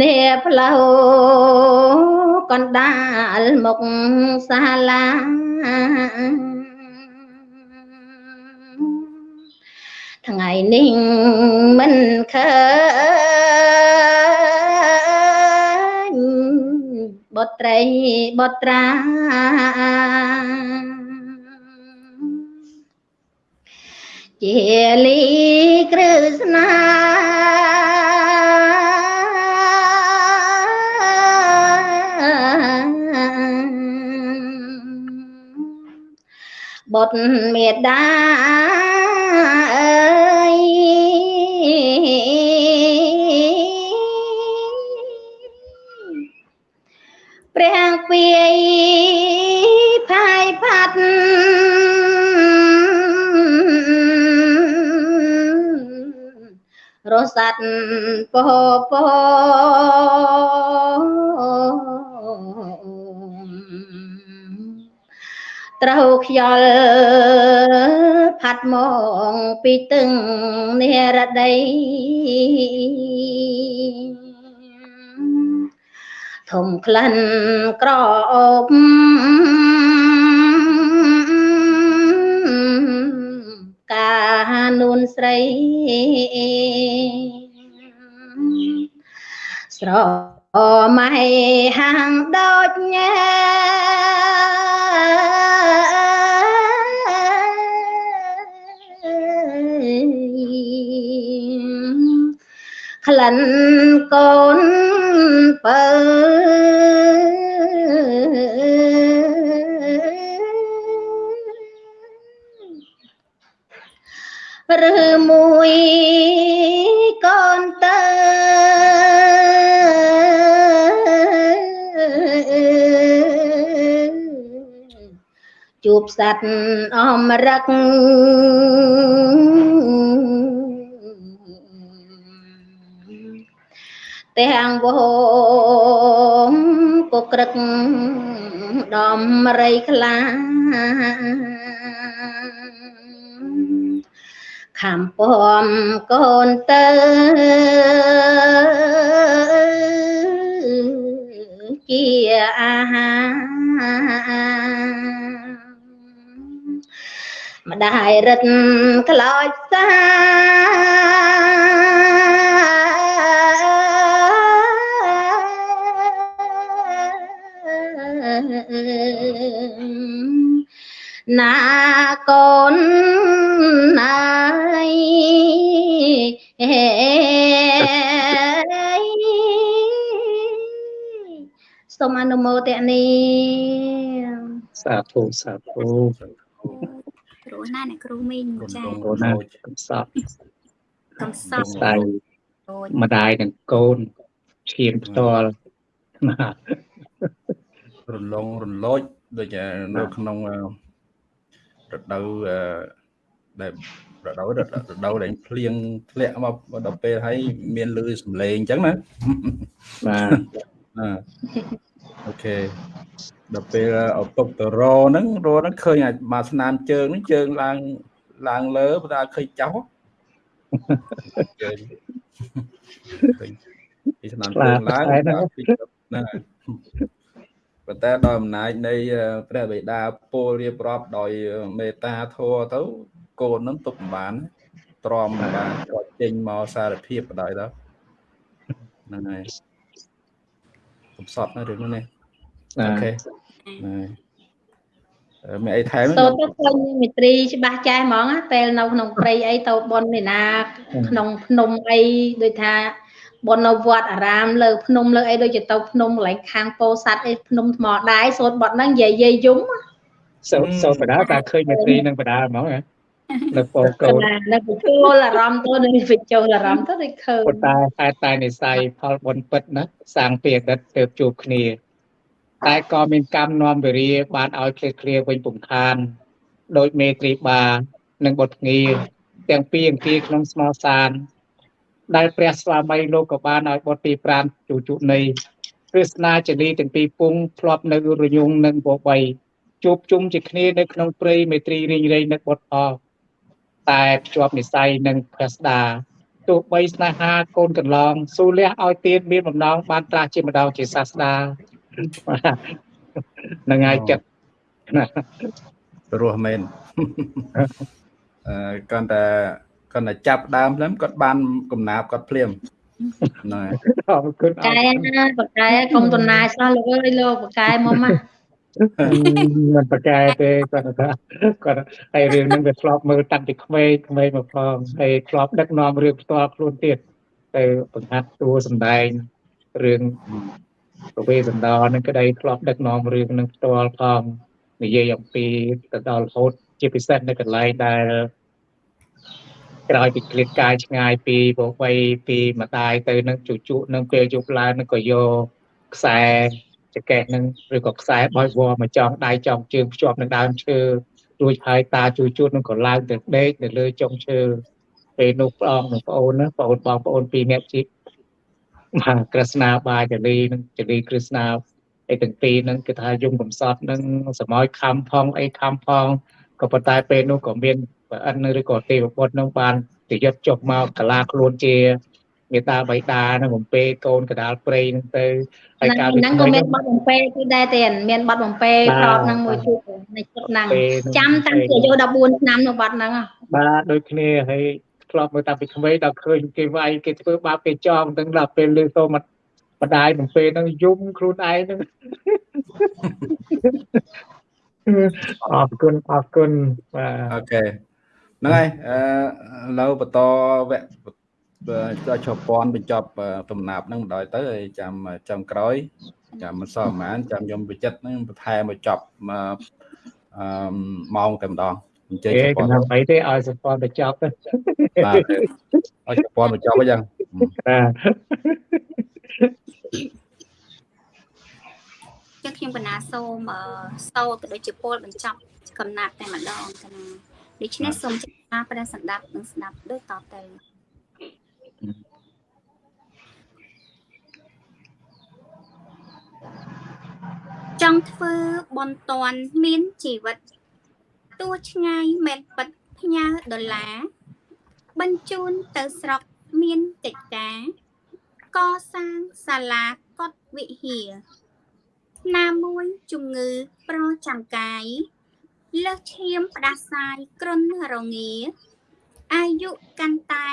នេះផ្លូវ កណ្ដាលមុខសាលាថ្ងៃនេះមិនឃើញបុត្រីបុត្រាជាលីគ្រឹស្នា បុត្រមេដាអើយព្រះពាយផាយផាត់រសាត់ពោពោ ត្រូវខ្យល់ផាត់មកពីទឹងនិរដីធំក្លិនក្រអូបកានួនស្រី ស្រមៃហាងដូចញ៉ែ កូនបើឬមួយកូនទៅជួបសัตว์អមរឹក ទាំងវងកក្រឹកដំរីខ្លាខំពំកូនទៅជាអាហារម្ដាយរិតខ្លោចសា ណាកូនណាយសូមអនុមោទនាសាធុសាធុគ្រូណាអ្នកគ្រូមីងចាកូនណាកំសត់កំសត់ដៃដូចម្ដាយនិងកូនឈានផ្ទាល់ណា រលងរលោចដូចនៅក្នុងរដូវដែលរដូវរដូវដែលភ្លៀងធ្លាក់មកដល់ពេលហើយមានលឺសំឡេងអញ្ចឹងណាបាទអូខេដល់ពេលឪពុកទៅរហ្នឹងរហ្នឹងឃើញអាមកស្នាមជើងហ្នឹងជើងឡើងឡើងលើបើថាឃើញចោលជើងឃើញពីស្នាមជើងឡើងណា ប៉ុន្តែដោយអំណាចនៃព្រះបិតាពលរៀបរាប់ដោយមេត្តាធម៌ទៅកូនហ្នឹងទុកមិនបានទ្រាំមិនបានគាត់ចេញមកសារភាពបដ ாய் ទៅហ្នឹងហើយកំសត់ណារឿងនេះអូខេមានអីថែមសូទៅឃើញមេត្រីច្បាស់ចែហ្មងពេលនៅក្នុងព្រៃអីទៅបននេះណា ក្នុងភ្នំអីដូចថា បននៅវត្តអារាមលើភ្នំលើអីដូចជាទៅភ្នំកន្លែងខាងពោធិ៍សាត់អីភ្នំថ្មដែរសូត្របត់ហ្នឹងនិយាយយាយយំសូសូបដាតាឃើញមេត្រីនឹងបដាហ្មងណានៅពោកូនណានៅបញ្ចូលអារម្មណ៍ទៅនៅបញ្ចូលអារម្មណ៍ទៅដូចឃើញប៉ុន្តែហេតុតែនិស័យផលបុណ្យពិតណាសាងពីអតីតទៅជួបគ្នា តែក៏មានកម្មនាំវិរិយបានឲ្យឃ្លាឃ្លាវិញពំខានដោយមេត្រីបានិងបុត្រងាទាំងពីរអង្គាក្នុងស្មោសាន ដែលព្រះស្វាមីលោកក៏បានឲ្យបុត្រទី5ជួជុនៃព្រះស្នាចនីទាំងពីរពងធ្លាប់នៅរញងនិងបបៃជួបជុំជាគ្នានៅក្នុងព្រៃមេត្រីរីងរៃនៅបុតអតែភ្ជាប់និស័យនឹងព្រះស្ដាទោះបីស្នេហាកូនកន្លងស៊ូលះឲ្យទៀនមានបំណងបានត្រាស់ជាម្ដងជាសាស្ដានឹងហើយចិត្តរស់មែនអឺគាត់តែ គាត់តែចាប់ដើមហ្នឹងគាត់បានកំណាបគាត់ភ្លាមហ្នឹងហើយអរគុណអកែរគុណណាបកែកុំតំណាយសោះលោកអើយលោកបកែមកមកមិនប្រកែទេគាត់ថាគាត់ហើយរឿងហ្នឹងវាធ្លាប់មើលតាំងពីក្មេងក្មេងមកផងហើយធ្លាប់ដឹកនាំរឿងផ្ទាល់ខ្លួនទៀតទៅបង្ហាត់តួសម្ដែងរឿងប្រវេសន្តរហ្នឹងក្តីធ្លាប់ដឹកនាំរឿងហ្នឹងផ្ទាល់ផងនិយាយអំពីទៅដល់រហូតជាពិសេសនៅកន្លែងដែល ក្រោយពីគ្លៀតកាយឆ្ងាយពីប្រវៃពីម្ដាយទៅនឹងជជក់នឹងពេលយប់ឡើងនឹងក៏យកខ្សែចកេះនឹងឬក៏ខ្សែបอยវល់មកចងដៃចងជើងភ្ជាប់នឹងដើមឈើរួចហើយតាជួយជួតនឹងក៏ឡើងទៅដេកនៅលើចុងឈើពេលនោះព្រះអង្គនិងប្អូនណាប្អូនបងប្អូនពីរនាក់ជីបាទក្រស្នាបាចលីនិងចលីក្រស្នាអីទាំងពីរហ្នឹងគឺថាយំកំសត់នឹងសម័យខំផងអីខំផងក៏ប៉ុន្តែពេលនោះក៏មាន ប្រអិនឬក៏ទេវបុត្រនឹងបានទៅយកចុះមកកាឡាខ្លួនជាមេតាបៃតានឹងបំពេកូនកដាលព្រៃនឹងទៅហើយការហ្នឹងក៏មានបទបំពេគឺដែរទេមានបទបំពេក្របហ្នឹងមួយទៀតនៃជុកហ្នឹងចាំតាំងពីអាយុ14ឆ្នាំនៅបទហ្នឹងបាទដូចគ្នាហើយធ្លាប់មើលតាំងពីក្មេងដល់ឃើញគេវាយគេធ្វើបាបគេចោលទាំងដល់ពេលលើសូមបដាយបំពេហ្នឹងយំខ្លួនឯងហ្នឹងអរគុណអរគុណបាទអូខេ ហ្នឹងហើយអឺឥឡូវបន្តវគ្គដល់ជប៉ុនបញ្ចប់ដំណាប់ហ្នឹងម្ដងទៅហើយចាំចាំក្រោយចាំមិនសល់ប្រហែលចាំខ្ញុំវិចិត្រហ្នឹងបន្ថែមមកចប់មកអឺម៉ោងតែម្ដងអញ្ជើញគេជកប៉ុនណ្ដាលបីទេឲ្យសពតទៅចប់ទៅបាទឲ្យជប៉ុនបញ្ចប់អញ្ចឹងបាទចឹងខ្ញុំកណាសូមអឺសូត្រក៏ដូចជាពលបញ្ចប់កំណាត់តែម្ដងកណា ដូច្នេះសូមចារព្រះសម្ដាប់និងស្ដាប់ដូចតទៅចង់ធ្វើបន់តន់មានជីវិតទោះឆ្ងាយមិនពិតផ្ញើដុល្លារបញ្ជូនទៅស្រុកមានកិច្ចការកសាងសាលាកុដិវិហារណាមួយជំងឺប្រចាំកាយ លើសឈាមផ្ដាសាយគ្រុនរងាអាយុកាន់តែ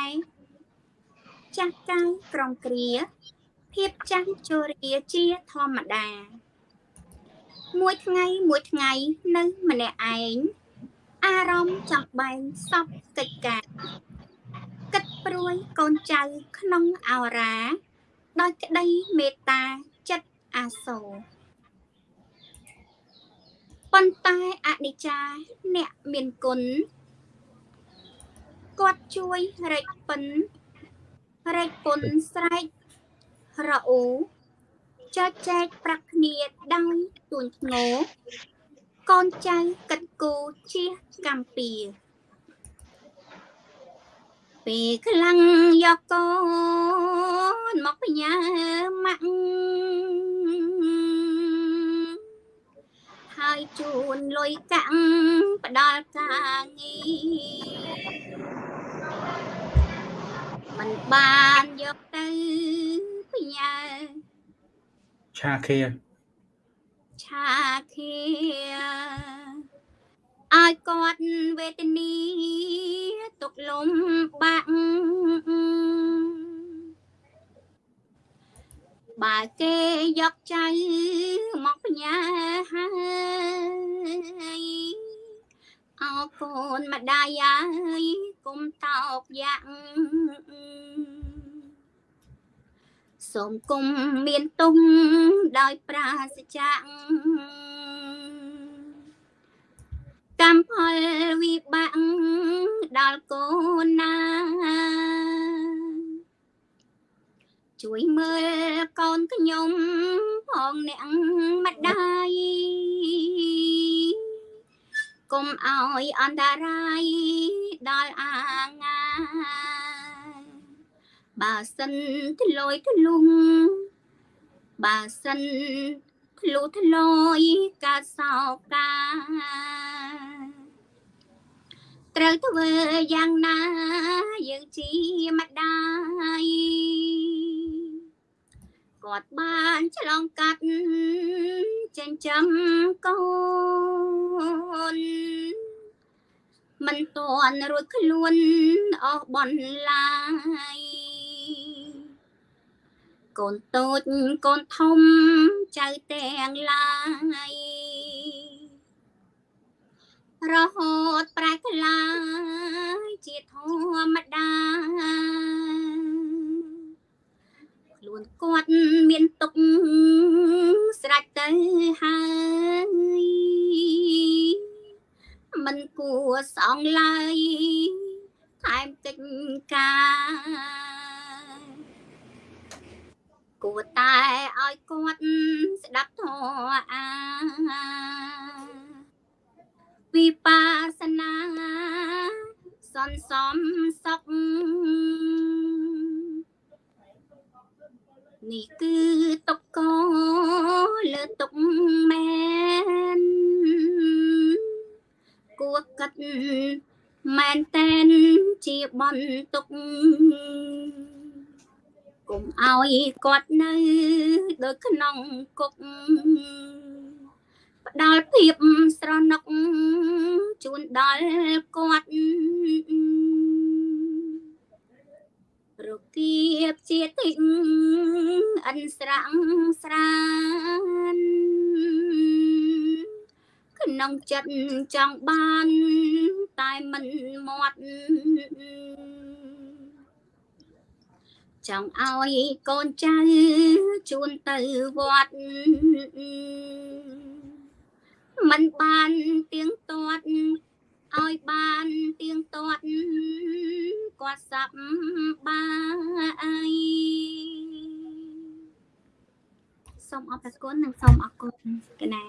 ចាស់កាយក្រំគ្រាភាពចាស់ជរាជាធម្មតា មួយថ្ងៃមួយថ្ងៃនៅម្នាក់ឯងអារម្មណ៍ចង់បែងសពកិច្ចការគិតព្រួយកូនចៅក្នុងអោរាដោយក្តីមេត្តាចិត្តអាសូរ ប៉ុន្តែអនិច្ចាអ្នកមានគុណគាត់ជួយរែកពិនរែកពុនស្រែករអ៊ូចែកចែកប្រាក់គ្នាដោយទួញធ្ងោកូនចៅកិតគូជាកម្ពីពេលខ្លាំងយកកូនមកផ្ញើម៉ាក់ ហើយជូនលុយកាក់ផ្ដល់ការងារมันបានយកទៅផ្ញើឆាខៀឆាខៀឲ្យគាត់វេទនីទុកលំបាក់ បើគេយកចៅមកផ្ញើហើយអរគុណម្ដាយអើយគុំតោកយ៉ាងសូមគុំមានទុំដោយប្រាសចាកកម្មផលវិបាកដល់កូនណា ជួយមើលកូនខ្ញុំផងអ្នកម្ដាយកុំឲ្យអន្តរាយដល់អាងាបើសិនធ្លុយធ្លុងបើសិនធ្លុះធ្លយកាសោកាត្រូវធ្វើយ៉ាងណាយើងជាម្ដាយ គាត់បានឆ្លងកាត់ចិញ្ចឹមកូនមិនទាន់រួចខ្លួនអស់បនឡាយកូនតូចកូនធំចៅទាំងឡាយរហូតប្រែក្លាយជាធម្មតា ខ្លួនគាត់មានទុកស្រេចទៅហើយមិនគួរសងឡើយថែមកិច្ចការគួរតែឲ្យគាត់ស្ដាប់ធម៌អាវិបាសនាសន្សំសុខ នេះគឺទុកកលើទុកមែនគួរកាត់មែនតែនជាបនទុកកុំឲ្យគាត់នៅដូចក្នុងគុកផ្ដល់ភាពស្រណុកជូនដល់គាត់ រគៀបជាទីអិនស្រាំងស្រានក្នុងចិត្តចង់បានតែមិនមាត់ចង់ឲ្យកូនចៅជូនទៅវត្តមិនបានទៀងទាត់ ឲ្យបានទៀងទាត់គាត់សប្បាយសូមអរគុណនិងសូមអរគុណកណា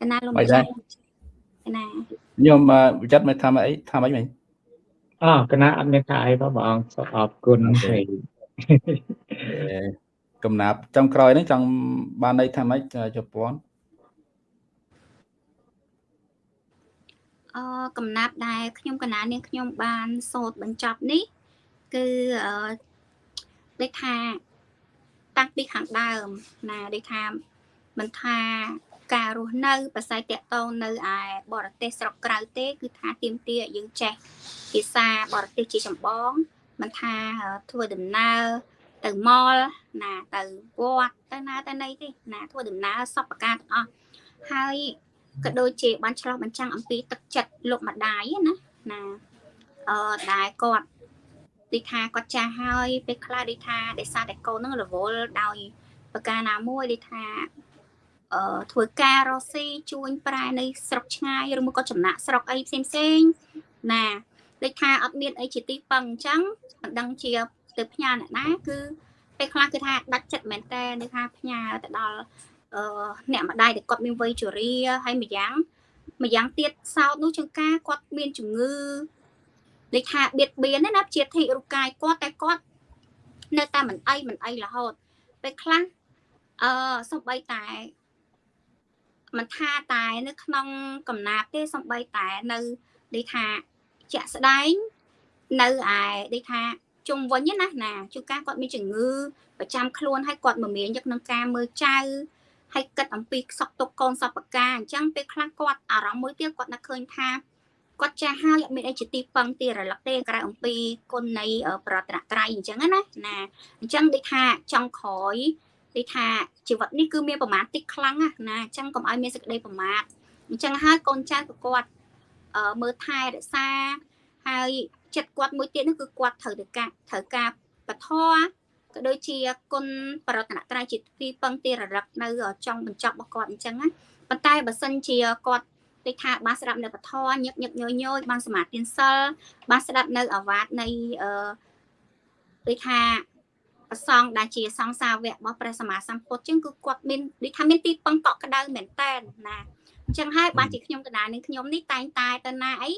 កណាលោកម្ចាស់កណាខ្ញុំវិចិត្រមិនថាអីថាអីមិញអើកណាអត់មានថាអីបងបងសូមអរគុណហើយ កំណាប់ចុងក្រោយនេះចង់បានន័យថាម៉េចជប៉ុនអឺកំណាប់ដែលខ្ញុំកណានាងខ្ញុំបានសូត្របញ្ចប់នេះ គឺអឺដូចថាតាំងពីខាងដើមណាដូចថាមិនថាការរស់នៅប្រស័យតកតងនៅឯបរទេសស្រុកក្រៅទេ គឺថាទៀមទាយើងចេះភាសាបរទេសជាចម្បងមិនថាធ្វើដំណើរ ទៅម៉លណាទៅវត្តទៅណាទៅណីទេណាធ្វើដំណើរសពការទាំងអស់ហើយក៏ដូចជាបានឆ្លោះបញ្ចាំងអំពីទឹកចិត្តលោកម្ដាយណាណាអឺដែលគាត់ដូចថាគាត់ចាស់ហើយពេលខ្លះដូចថាដោយសារតែកូននឹងរវល់ដោយប្រការណាមួយដូចថាអឺធ្វើការរស់ស៊ីជួញប្រែនៅស្រុកឆ្ងាយឬមកក៏ចំណាក់ស្រុកអីផ្សេងផ្សេងណាដូចថាអត់មានអីជាទីពឹងអញ្ចឹងមិនដឹងជា ទៅផ្ញើអ្នកណាគឺពេលខ្លះគឺថាដាច់ចិត្តមែនតើនៅថាផ្ញើទៅដល់អឺអ្នកម្ដាយដែលគាត់មានវ័យជរាហើយម្យ៉ាងម្យ៉ាងទៀតសោតនោះចង្ការគាត់មានជំងឺដូចថាបៀតបៀនណាជាធិរូកាយគាត់តែគាត់នៅតែមិនអីមិនអីរហូតពេលខ្លះអឺសំបីតែមិនថាតែនៅក្នុងកំណាប់ទេសំបីតែនៅដូចថាជាក់ស្ដែងនៅឯដូចថា ជុំវិញណាណាជួនកាលគាត់មានជំងឺប្រចាំខ្លួនហើយគាត់មមាញយកនឹងការមើលចៅហើយគិតអំពីខ្សក់ទុកកូនសពកាអញ្ចឹងពេលខ្លះគាត់អារម្មណ៍មួយទៀតគាត់នឹកឃើញថាគាត់ចាស់ហើយអត់មានអីជាទីពឹងទីរលឹកទេក្រៅអំពីគុណនៃប្រតនត្រ័យអញ្ចឹងណាណាអញ្ចឹងដូចថាចង់ក្រោយដូចថាជីវិតនេះគឺមានប្រមាណតិចខ្លាំងណាអញ្ចឹងកុំឲ្យមានសេចក្តីប្រមាទអញ្ចឹងហើយកូនចៅក៏គាត់មើលថែរក្សាហើយ ចិត្តគាត់មួយទៀតនោះគឺគាត់ត្រូវទៅការត្រូវការបធរក៏ដូចជាគុណបរតនត្រ័យជាទីពឹងទីរលឹកនៅចង់បញ្ចប់របស់គាត់អញ្ចឹងណាប៉ុន្តែបើសិនជាគាត់ដូចថាបានស្ដាប់នៅពធញឹកញឹកញយញយបានសមាធិសិលបានស្ដាប់នៅអាវាតនៃអឺដូចថាប្រសងដែលជាសង្សាវៈរបស់ព្រះសម្មាសម្ពុទ្ធចឹងគឺគាត់មានដូចថាមានទីពឹងកក់ក្ដៅមែនតែនណាអញ្ចឹងហើយបានជាខ្ញុំកណ្ដាលនឹងខ្ញុំនេះតែងតែទៅណាអី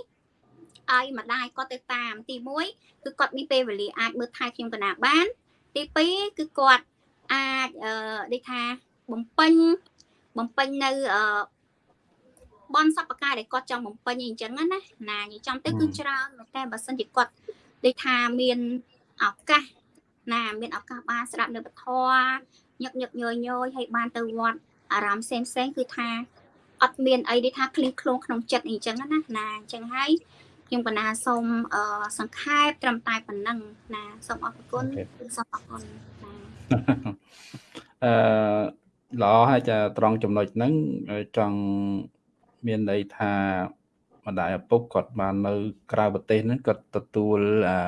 ឲ្យម្ដាយគាត់ទៅតាមទី1គឺគាត់មានពេលវេលាអាចមើលថែខ្ញុំកណាបានទី2គឺគាត់អាចអឺដូចថាបំពេញបំពេញនៅអឺបនសពកាយដែលគាត់ចង់បំពេញអីអញ្ចឹងណាណានិយាយចំទៅគឺច្រើនមែនតែបើសិនជាគាត់ដូចថាមានឱកាសណាមានឱកាសបានស្ដាប់នៅពធញឹកញឹកញយញយហើយបានទៅវត្តអារម្មណ៍ផ្សេងផ្សេងគឺថាអត់មានអីដូចថាឃ្លៀងឃ្លោងក្នុងចិត្តអីចឹងណាណាអញ្ចឹងហើយ ខ្ញុំកណាសូមអឺសង្ខេបត្រឹមតែប៉ុណ្ណឹងណាសូមអរគុណសូមអរគុណណាអឺល្អហើយចាត្រង់ចំណុចហ្នឹងចង់មានន័យថាម្ដាយឪពុកគាត់បាននៅ ក្រៅប្រទេសហ្នឹងគាត់ទទួលអា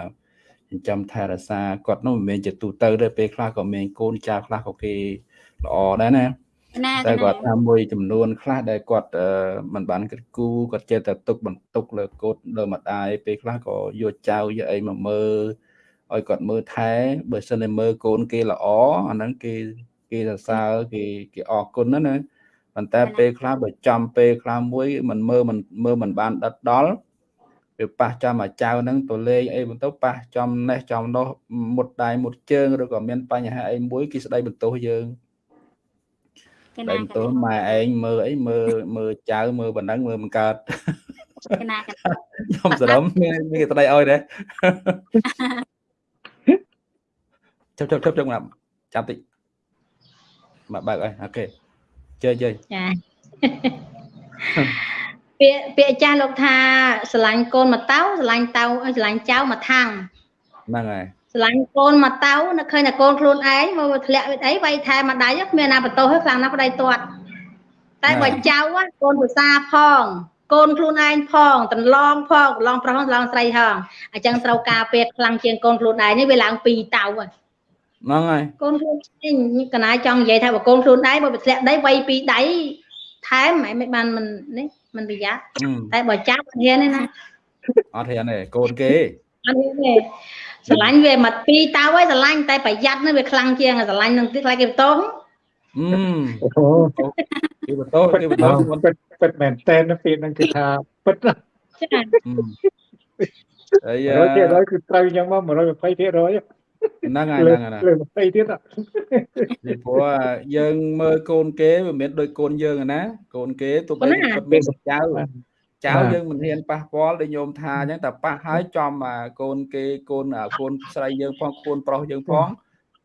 ចិញ្ចឹមថែរក្សាគាត់នោះមិនមែនជាទូទៅទេពេលខ្លះក៏មានកូនចៅខ្លះក៏គេល្អដែរណា ណាតែគាត់ថាមួយចំនួនខ្លះដែលគាត់មិនបានគិតគូរគាត់ចេះតែទុកបន្ទុកលើកូនលើម្ដាយពេលខ្លះក៏យកចៅយកអីមកមើលឲ្យគាត់មើលថែបើសិនតែមើលកូនគេល្អអាហ្នឹងគេគេសរសើរគេគេអរគុណណាណាប៉ុន្តែពេលខ្លះបើចំពេលខ្លះមួយមិនមើលមិនមើលមិនបានដិតដល់វាប៉ះចំអាចៅហ្នឹងតលេងអីបន្ទោប៉ះចំនេះចំនោះមុតដៃមុតជើងឬក៏មានបញ្ហាអីមួយគេស្ដីបន្ទោសយើង តែបន្ទោសម៉ែឯងមើលអីមើលមើលចៅមើលបណ្ដឹងមើលមិនកើតកណាខ្ញុំសរំមានមានគេស្ដីឲ្យដែរចាប់ចាប់ចាប់ចាប់ចាប់តិចមកបើកអីអូខេជើជើចាពាក្យពាក្យចាស់លោកថាស្រឡាញ់កូនមកតៅស្រឡាញ់តៅស្រឡាញ់ចៅមកថាំងហ្នឹងហើយ ស្រឡាញ់កូនមកតៅនៅឃើញតែកូនខ្លួនឯងមកធ្លាក់វិអីវាយថែម្ដាយគ្មានណាបន្ទោសទេខ្លាំងណាស់ប្តីទាត់តែបើចៅកូនភាសាផង កូនខ្លួនឯងផងតន្លងផងតន្លងប្រុសតន្លងស្រីហងអញ្ចឹងត្រូវការពេលខ្លាំងជាងកូនខ្លួនឯងនេះវាឡើង2តៅហើយហ្នឹងហើយកូនខ្លួនឯងកណាចង់និយាយថាបើកូនខ្លួនឯងបើធ្លាក់ដីវាយពីដៃថែមមិនបានមិននេះមិនប្រយ័ត្នតែបើចាប់អត់ហ៊ានទេណាអត់ហ៊ានទេកូនគេអត់ហ៊ានទេ ស្រឡាញ់វាមកពីតៅហើយស្រឡាញ់តែប្រយ័ត្ននេះវាខ្លាំងជាងស្រឡាញ់នឹងទៀតខ្លាចគេបន្ទោសអឺអូគេបន្ទោសគេបន្ទោសពិតពិតមែនតែនពេលហ្នឹងគឺថាពិតចាហើយ100%គឺត្រូវយ៉ាងមក120%ហ្នឹងហើយហ្នឹងហើយលើ20ទៀតពីព្រោះយើងមើលកូនគេមិនមែនដូចកូនយើងណាកូនគេទោះបីគាត់មានចៅ ចៅយើងមិនហ៊ានប៉ះពាល់ដូចញោមថាអញ្ចឹងតែប៉ះហើយចំកូនគេកូនកូនស្រីយើងផងកូនប្រុសយើងផង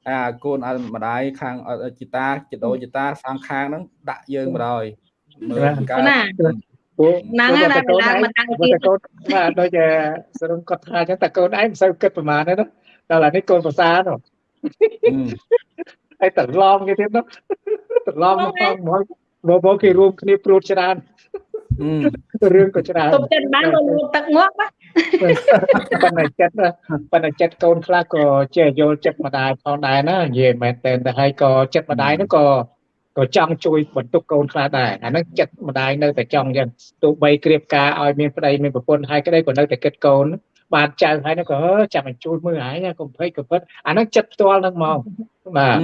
អាកូនឲ្យម្ដាយខាងជីតាចដោជីតាខាងខាងហ្នឹងដាក់យើងបដ ாய் មើលកើតហ្នឹងហើយតែកូនឯងមិនដឹងទៀតកូនបាទដូចសរុបគាត់ថាអញ្ចឹងតែកូនឯងមិនសូវគិតប្រហែលទេណាដល់អានេះកូនប្រសានោះហើយតឡំគេទៀតនោះតឡំមកមកមកមកគេរួមគ្នាព្រួតច្រើន រឿងក៏ច្រើនទុកចិត្តបានក៏លោកទឹកងាប់ប៉ុន្តែចិត្តប៉ុន្តែចិត្តកូនខ្លះក៏ចេះយល់ចិត្តម្ដាយផងដែរណានិយាយមែនតែទៅហើយក៏ចិត្តម្ដាយនោះក៏ក៏ចង់ជួយបន្ទុកកូនខ្លះដែរអាហ្នឹងចិត្តម្ដាយនៅតែចង់អញ្ចឹងទោះបីក្រៀបការឲ្យមានប្តីមានប្រពន្ធហើយក្តីក៏នៅតែគិតកូនបានចៅហើយនោះក៏ចាំបញ្ជួយមើលហើយកុំភ័យក៏ពិតអានោះចិត្តផ្ទាល់នឹងមកបាទ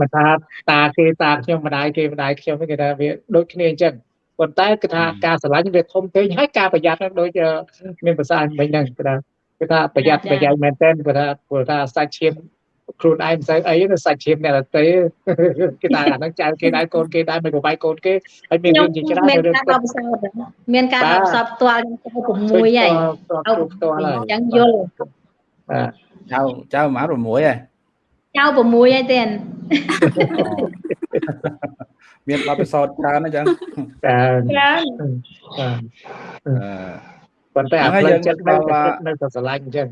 មិនថាតាគេតាខ្ញុំម្ដាយគេម្ដាយខ្ញុំគេថាវាដូចគ្នាអញ្ចឹង ប៉ុន្តែគឺថាការស្រឡាញ់វាធំពេកហើយការប្រយ័ត្នដូចមានភាសាមិញហ្នឹងគឺថាគឺថាប្រយ័ត្នប្រយែងមែនទែនគឺថាព្រោះថាសាច់ឈាមខ្លួនឯងមិនសូវអីទេសាច់ឈាមអ្នកដទៃគេថាអាហ្នឹងចៅគេដែរកូនគេដែរមិនប្របាយកូនគេហើយមានរឿងជាច្រើនមានការដល់ផ្សោតមានការដល់ផ្សោតផ្ទាល់ខ្ញុំទៅ6ហើយឲ្យផ្ទាល់ហើយអញ្ចឹងយល់បាទចៅចៅប្រហែល6ហើយចៅ6ហើយទេ មានបទពិសោធន៍ច្រើនអញ្ចឹងច្រើនច្រើនអឺប៉ុន្តែអាផ្លូវចិត្តនៅនៅតែស្រឡាញ់អញ្ចឹង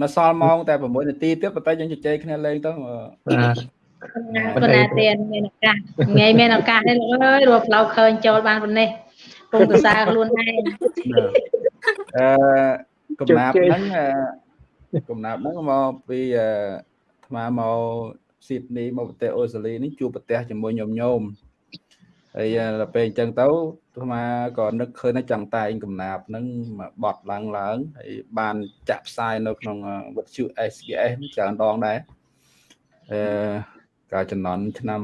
មកសល់ម៉ោងតែ6នាទីទៀតប៉ុន្តែយើងជជែកគ្នាលេងទៅបាទប៉ុន្តែទៀតមានឱកាសថ្ងៃមានឱកាសនេះលោកអើយរកផ្លូវឃើញចូលបានប៉ុណ្ណេះពុំប្រសើរខ្លួនឯងអឺកំណាប់ហ្នឹងកំណាប់ហ្នឹងមកពីអាថ្មមក ស៊ីដនីមកប្រទេសអូស្ត្រាលីនេះជួបប្រទេសជាមួយញោមញោមហើយដល់ពេលអញ្ចឹងទៅអាត្មាក៏នឹកឃើញថាចង់តែងកំណាប់ហ្នឹងមកបត់ឡើងឡើងហើយបានចាក់ផ្សាយនៅក្នុងវិទ្យុ SBS ច្រើនដងដែរអឺកាលចំនួនឆ្នាំ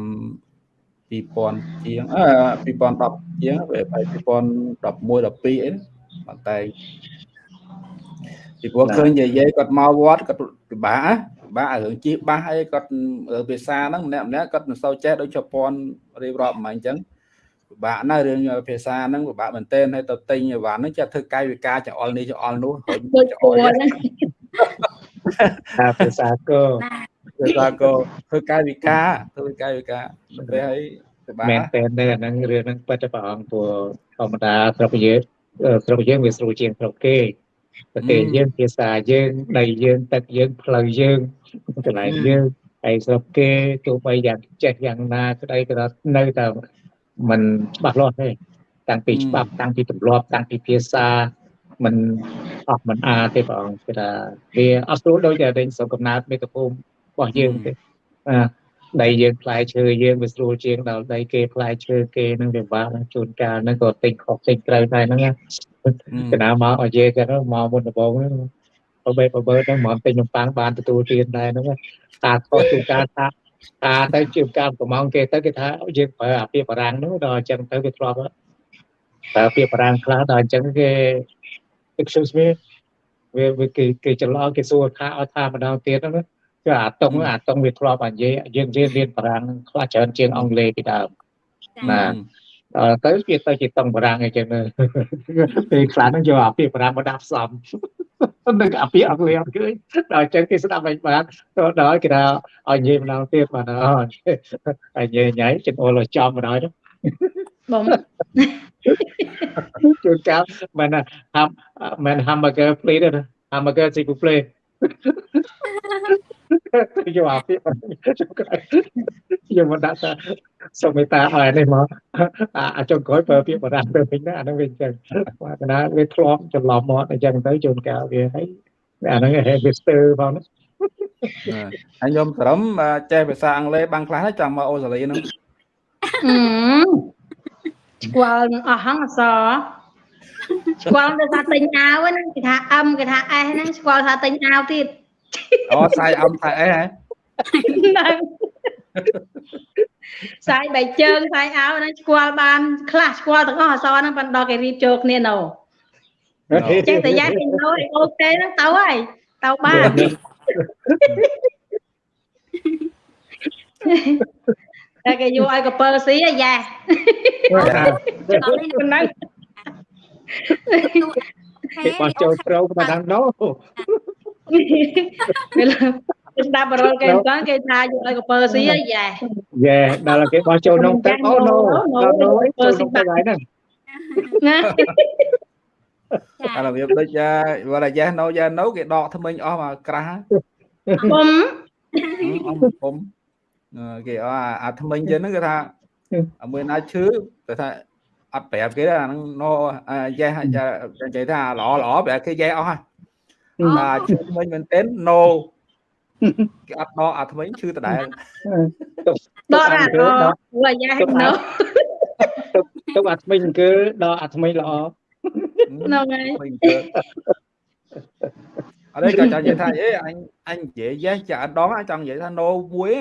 2000ជាងអឺ2010ជាងវា2011 12អីប៉ុន្តែពីព្រោះឃើញយាយគាត់មកវត្តគាត់ ពិបាកណាពិបាករឿងជិះបាសអីគាត់រឿងភាសាហ្នឹងម្នាក់ម្នាក់គាត់មិនសូវចេះដូចជប៉ុនរៀបរាប់មកអញ្ចឹងពិបាកណាស់រឿងភាសាហ្នឹងពិបាកមែនទែនហើយទៅទិញអីវ៉ាន់ហ្នឹងចេះធ្វើកាយវិការចង្អុលនេះចង្អុលនោះរុញដូចចង្គួអុលរហ្នឹងថាភាសាក៏ភាសាក៏ធ្វើកាយវិការធ្វើកាយវិការទៅហើយពិបាកមែនតើនៅអាហ្នឹងរឿងហ្នឹងពិតតែព្រះអង្គព្រោះធម្មតាស្រុកយើងអឺស្រុកយើងវាស្រួលជាងស្រុកគេ ប្រទេសយើងភាសាយើងដីយើងទឹកយើងផ្លូវយើងកន្លែងយើងហើយស្រុកគេទោះបីយ៉ាងចេះយ៉ាងណាក្តីក៏នៅតែมันច្បាស់លាស់ទេតាំងពីច្បាប់តាំងពីទម្លាប់តាំងពីភាសាมันអស់มันអាទេព្រះអង្គគឺថាវាអត់ស្រួលដូចតែដេញស្រុកកំណើតមេត្តាភូមិរបស់យើងទេអា ដីយើងផ្លែឈើយើងវាស្រួលជាងដល់ដីគេផ្លែឈើគេនឹងវាបាក់ណាជួនកាលហ្នឹងក៏ទិញខុសទិញត្រូវដែរហ្នឹងណាកណាមកឲ្យនិយាយទៅមកមុនដំបូងហ្នឹងបើបែបបើហ្នឹងមកទិញនំប៉័ងបានទទួលទានដែរហ្នឹងណាតាខុសជួនកាលថាតាទៅជាការកំងគេទៅគេថាយើងប្រើអាពាក្យបារាំងហ្នឹងដល់អញ្ចឹងទៅវាធ្លាប់ប្រើពាក្យបារាំងខ្លះដល់អញ្ចឹងគេ excuse me វាវាគេគេច្រឡំគេសួរថាឲ្យថាម្ដងទៀតហ្នឹងណា គឺអាតុងអាតុងវាធ្លាប់អានិយាយយើងរៀនរៀនបារាំងខ្លះច្រើនជាងអង់គ្លេសពីដើមណាអឺទៅវាទៅជាតុងបារាំងអីចឹងទៅពេលខ្លះហ្នឹងយកអាពាក្យបារាំងមកដាក់ផ្សំនឹងអាពាក្យអង់គ្លេសអត់ឃើញដល់អញ្ចឹងគេស្ដាប់មិនបានទៅដល់គេថាឲ្យនិយាយម្ដងទៀតបាទអើឲ្យនិយាយញ៉ៃចង្អុលឲ្យចំម្ដងទៅបងជួនកាលមិនថាហាំមិន hamburger plate ទេណា hamburger ស៊ីពូ plate យកអាពាក្យយកមកដាក់ថាសុំមេត្តាឲ្យនេះមកអាអាចុងក្រោយប្រើពាក្យបារាំងទៅវិញណាអាហ្នឹងវាអញ្ចឹងបាទកណាវាធ្លាប់ច្រឡំមកអញ្ចឹងទៅជួនកាលវាហើយអាហ្នឹងហេវាស្ទើផងណាហើយខ្ញុំស្រឹមចេះភាសាអង់គ្លេសបាំងខ្លះហើយចង់មកអូស្ត្រាលីហ្នឹងអឺស្គាល់នឹងអស់ហងអសរស្គាល់ទៅថាទិញអាវហ្នឹងគេថា M គេថា S ហ្នឹងស្គាល់ថាទិញអាវទៀត អូខ្សែអំខ្សែអីហ៎ហ្នឹងខ្សែបែកជើងខ្សែអាវហ្នឹងស្គាល់បានខ្លះស្គាល់ទាំងអស់អសរហ្នឹងប៉ុន្តែដល់គេរៀបចូលគ្នាណូចេះតែយ៉ាគេណូអូខេហ្នឹងទៅហើយទៅបានតែគេយកឲ្យកពើស៊ីអាយ៉ាដល់នេះហ្នឹងគេបោះចូលត្រូវមកដល់នោះ ពេលស្ដាប់បរលគេអញ្ចឹងគេថាយកឲ្យកពើស៊ីអាយ៉ាយេដល់គេបោះចូលក្នុងទឹកអូ no ដល់នោះចូលក្នុងទឹកហើយហ្នឹងណាអារបៀបដូចវល់យ៉ាសណូយ៉ាណូគេដកថ្មិញអស់មកក្រាស់ពុំអស់ពុំគេអស់អាថ្មិញចឹងហ្នឹងគេថាអាមួយណាឈឺគេថាអត់ប្រាប់គេអាហ្នឹងណូយ៉េសនិយាយថាល្អល្អប្រាប់គេយ៉េសអស់ហើយ អាឈឺថ្មិញមែនទែនណូគេអត់ដកអាថ្មិញឈឺដដែលដកអាដកអាយ៉ាហិណូទុកអាថ្មិញគឺដល់អាថ្មិញល្អហ្នឹងហើយថ្មិញគឺអត់ទេក៏ចង់និយាយថាអេអញអញនិយាយយ៉េសចាដងចង់និយាយថាណូមួយ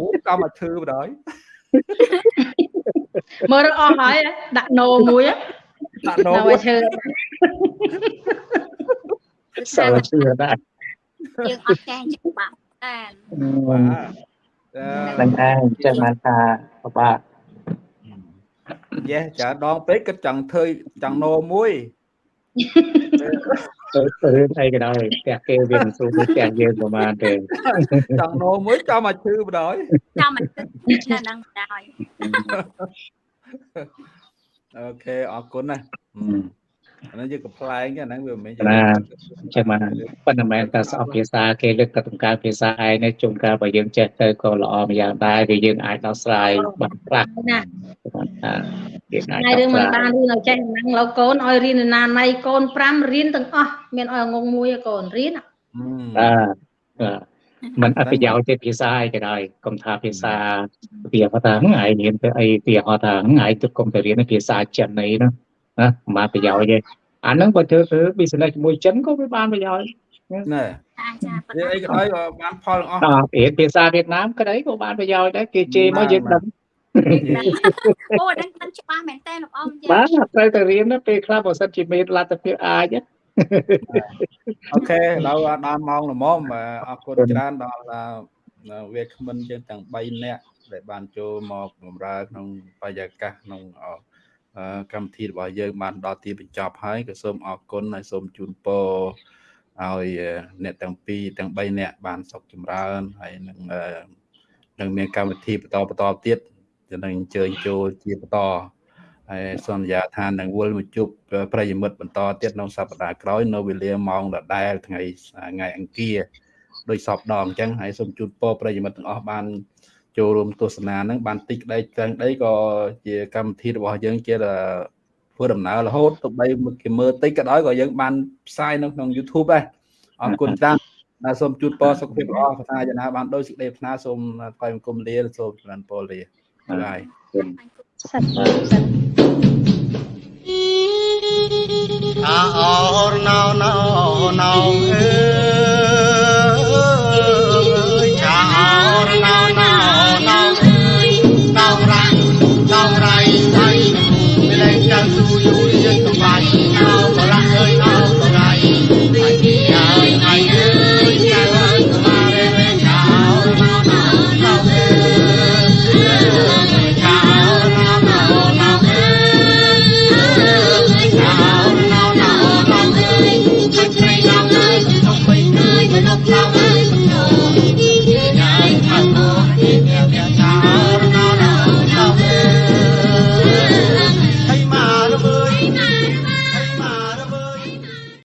មួយក៏មកឈឺបណ្ដោយមើលអស់ហើយដាក់ណូមួយដាក់ណូណូមួយឲ្យឈើ សើជឿដែរយើងអត់ចេះចឹងបាក់តែបាទនឹងឯងចឹងបានថាពិបាកយេចាដងពេកគិតចង់ធ្វើចង់ណូមួយទៅទៅរឿងអីក៏ដោយផ្ទះគេវាមិនស្រួលដូចផ្ទះយើងប្រហែលទេចង់ណូមួយចាំមកឈឺបណ្ដោយចាំមិនគិតនៅនឹងដែរអូខេអរគុណណា អានេះយើងកំ pl ែងអាហ្នឹងវាមិនមែនណាចឹងបានប៉ុន្តែមិនមែនតែស្អប់ភាសាគេលើកទៅបង្កើតភាសាឯងនេះជួនកាលបើយើងចេះទៅក៏ល្អម្យ៉ាងដែរវាយើងអាចដោះស្រាយបានខ្លះណាថាយើងអាចថ្ងៃដោះរឿងស្មិនរាយបានរឿងឲ្យចេះហ្នឹងលោកកូនឲ្យរៀនណាណៃកូន5រៀនទាំងអស់មានឲ្យងងមួយឯងកូនរៀនបាទបាទมันអត់ប្រយោជន៍ទេភាសាអីក៏ដោយកុំថាភាសាវាហៅថាហ្នឹងឯងរៀនទៅអីវាហៅថាហ្នឹងឯងទៅកុំទៅរៀនភាសាចិនអីហ្នឹង ណាមិនបានប្រយោជន៍ទេអាហ្នឹងបើធ្វើធ្វើ business ជាមួយចិនក៏វាបានប្រយោជន៍ណែអាចចាប៉ុនិយាយអីក៏ដោយក៏បានផលទាំងអស់ដល់រៀនភាសាវៀតណាមក្តីក៏បានប្រយោជន៍ដែរគេជេរមកយើងដឹងអូដឹងដឹងច្បាស់មែនតើលោកអ៊ំបាទត្រូវតែរៀនណាពេលខ្លះបើសិនជាមានលទ្ធភាពអាចណាអូខេដល់ដល់ម៉ោងល្មមអរគុណច្រើនដល់វាគ្មិនយើងទាំង3នាក់ដែលបានចូលមកបម្រើក្នុងបរិយាកាសក្នុង កម្មវិធីរបស់យើងបានដល់ទីបញ្ចប់ហើយក៏សូមអរគុណហើយសូមជូនពរឲ្យអ្នកទាំងពីរទាំង3នាក់បានសុខចម្រើនហើយនឹងនឹងមានកម្មវិធីបន្តបន្តទៀតจะនឹងអញ្ជើញចូលជាបន្តហើយសន្យាថានឹងវិលមកជួបប្រិយមិត្តបន្តទៀតក្នុងសប្តាហ៍ក្រោយនៅវេលាម៉ោងដដែលថ្ងៃថ្ងៃអង្គារដោយសពដងអញ្ចឹងហើយសូមជូនពរប្រិយមិត្តទាំងអស់បាន ចូលរួមទស្សនានឹងបានតិចក្តីទាំងដីក៏ជាកម្មវិធីរបស់យើងជាធ្វើដំណើររហូតទៅបីគេមើលតិចក៏ដោយក៏យើងបានផ្សាយនៅក្នុង YouTube ដែរអរគុណច្រើនដែលសូមជូនពរសុខភាពល្អកថាយ៉ាងណាបានដោយសេចក្តីប្រាថ្នាសូមថ្វាយបង្គំលាសូមចម្រើនពរលាបាយបាយសាធុសាធុអាអរណោណោណោអើ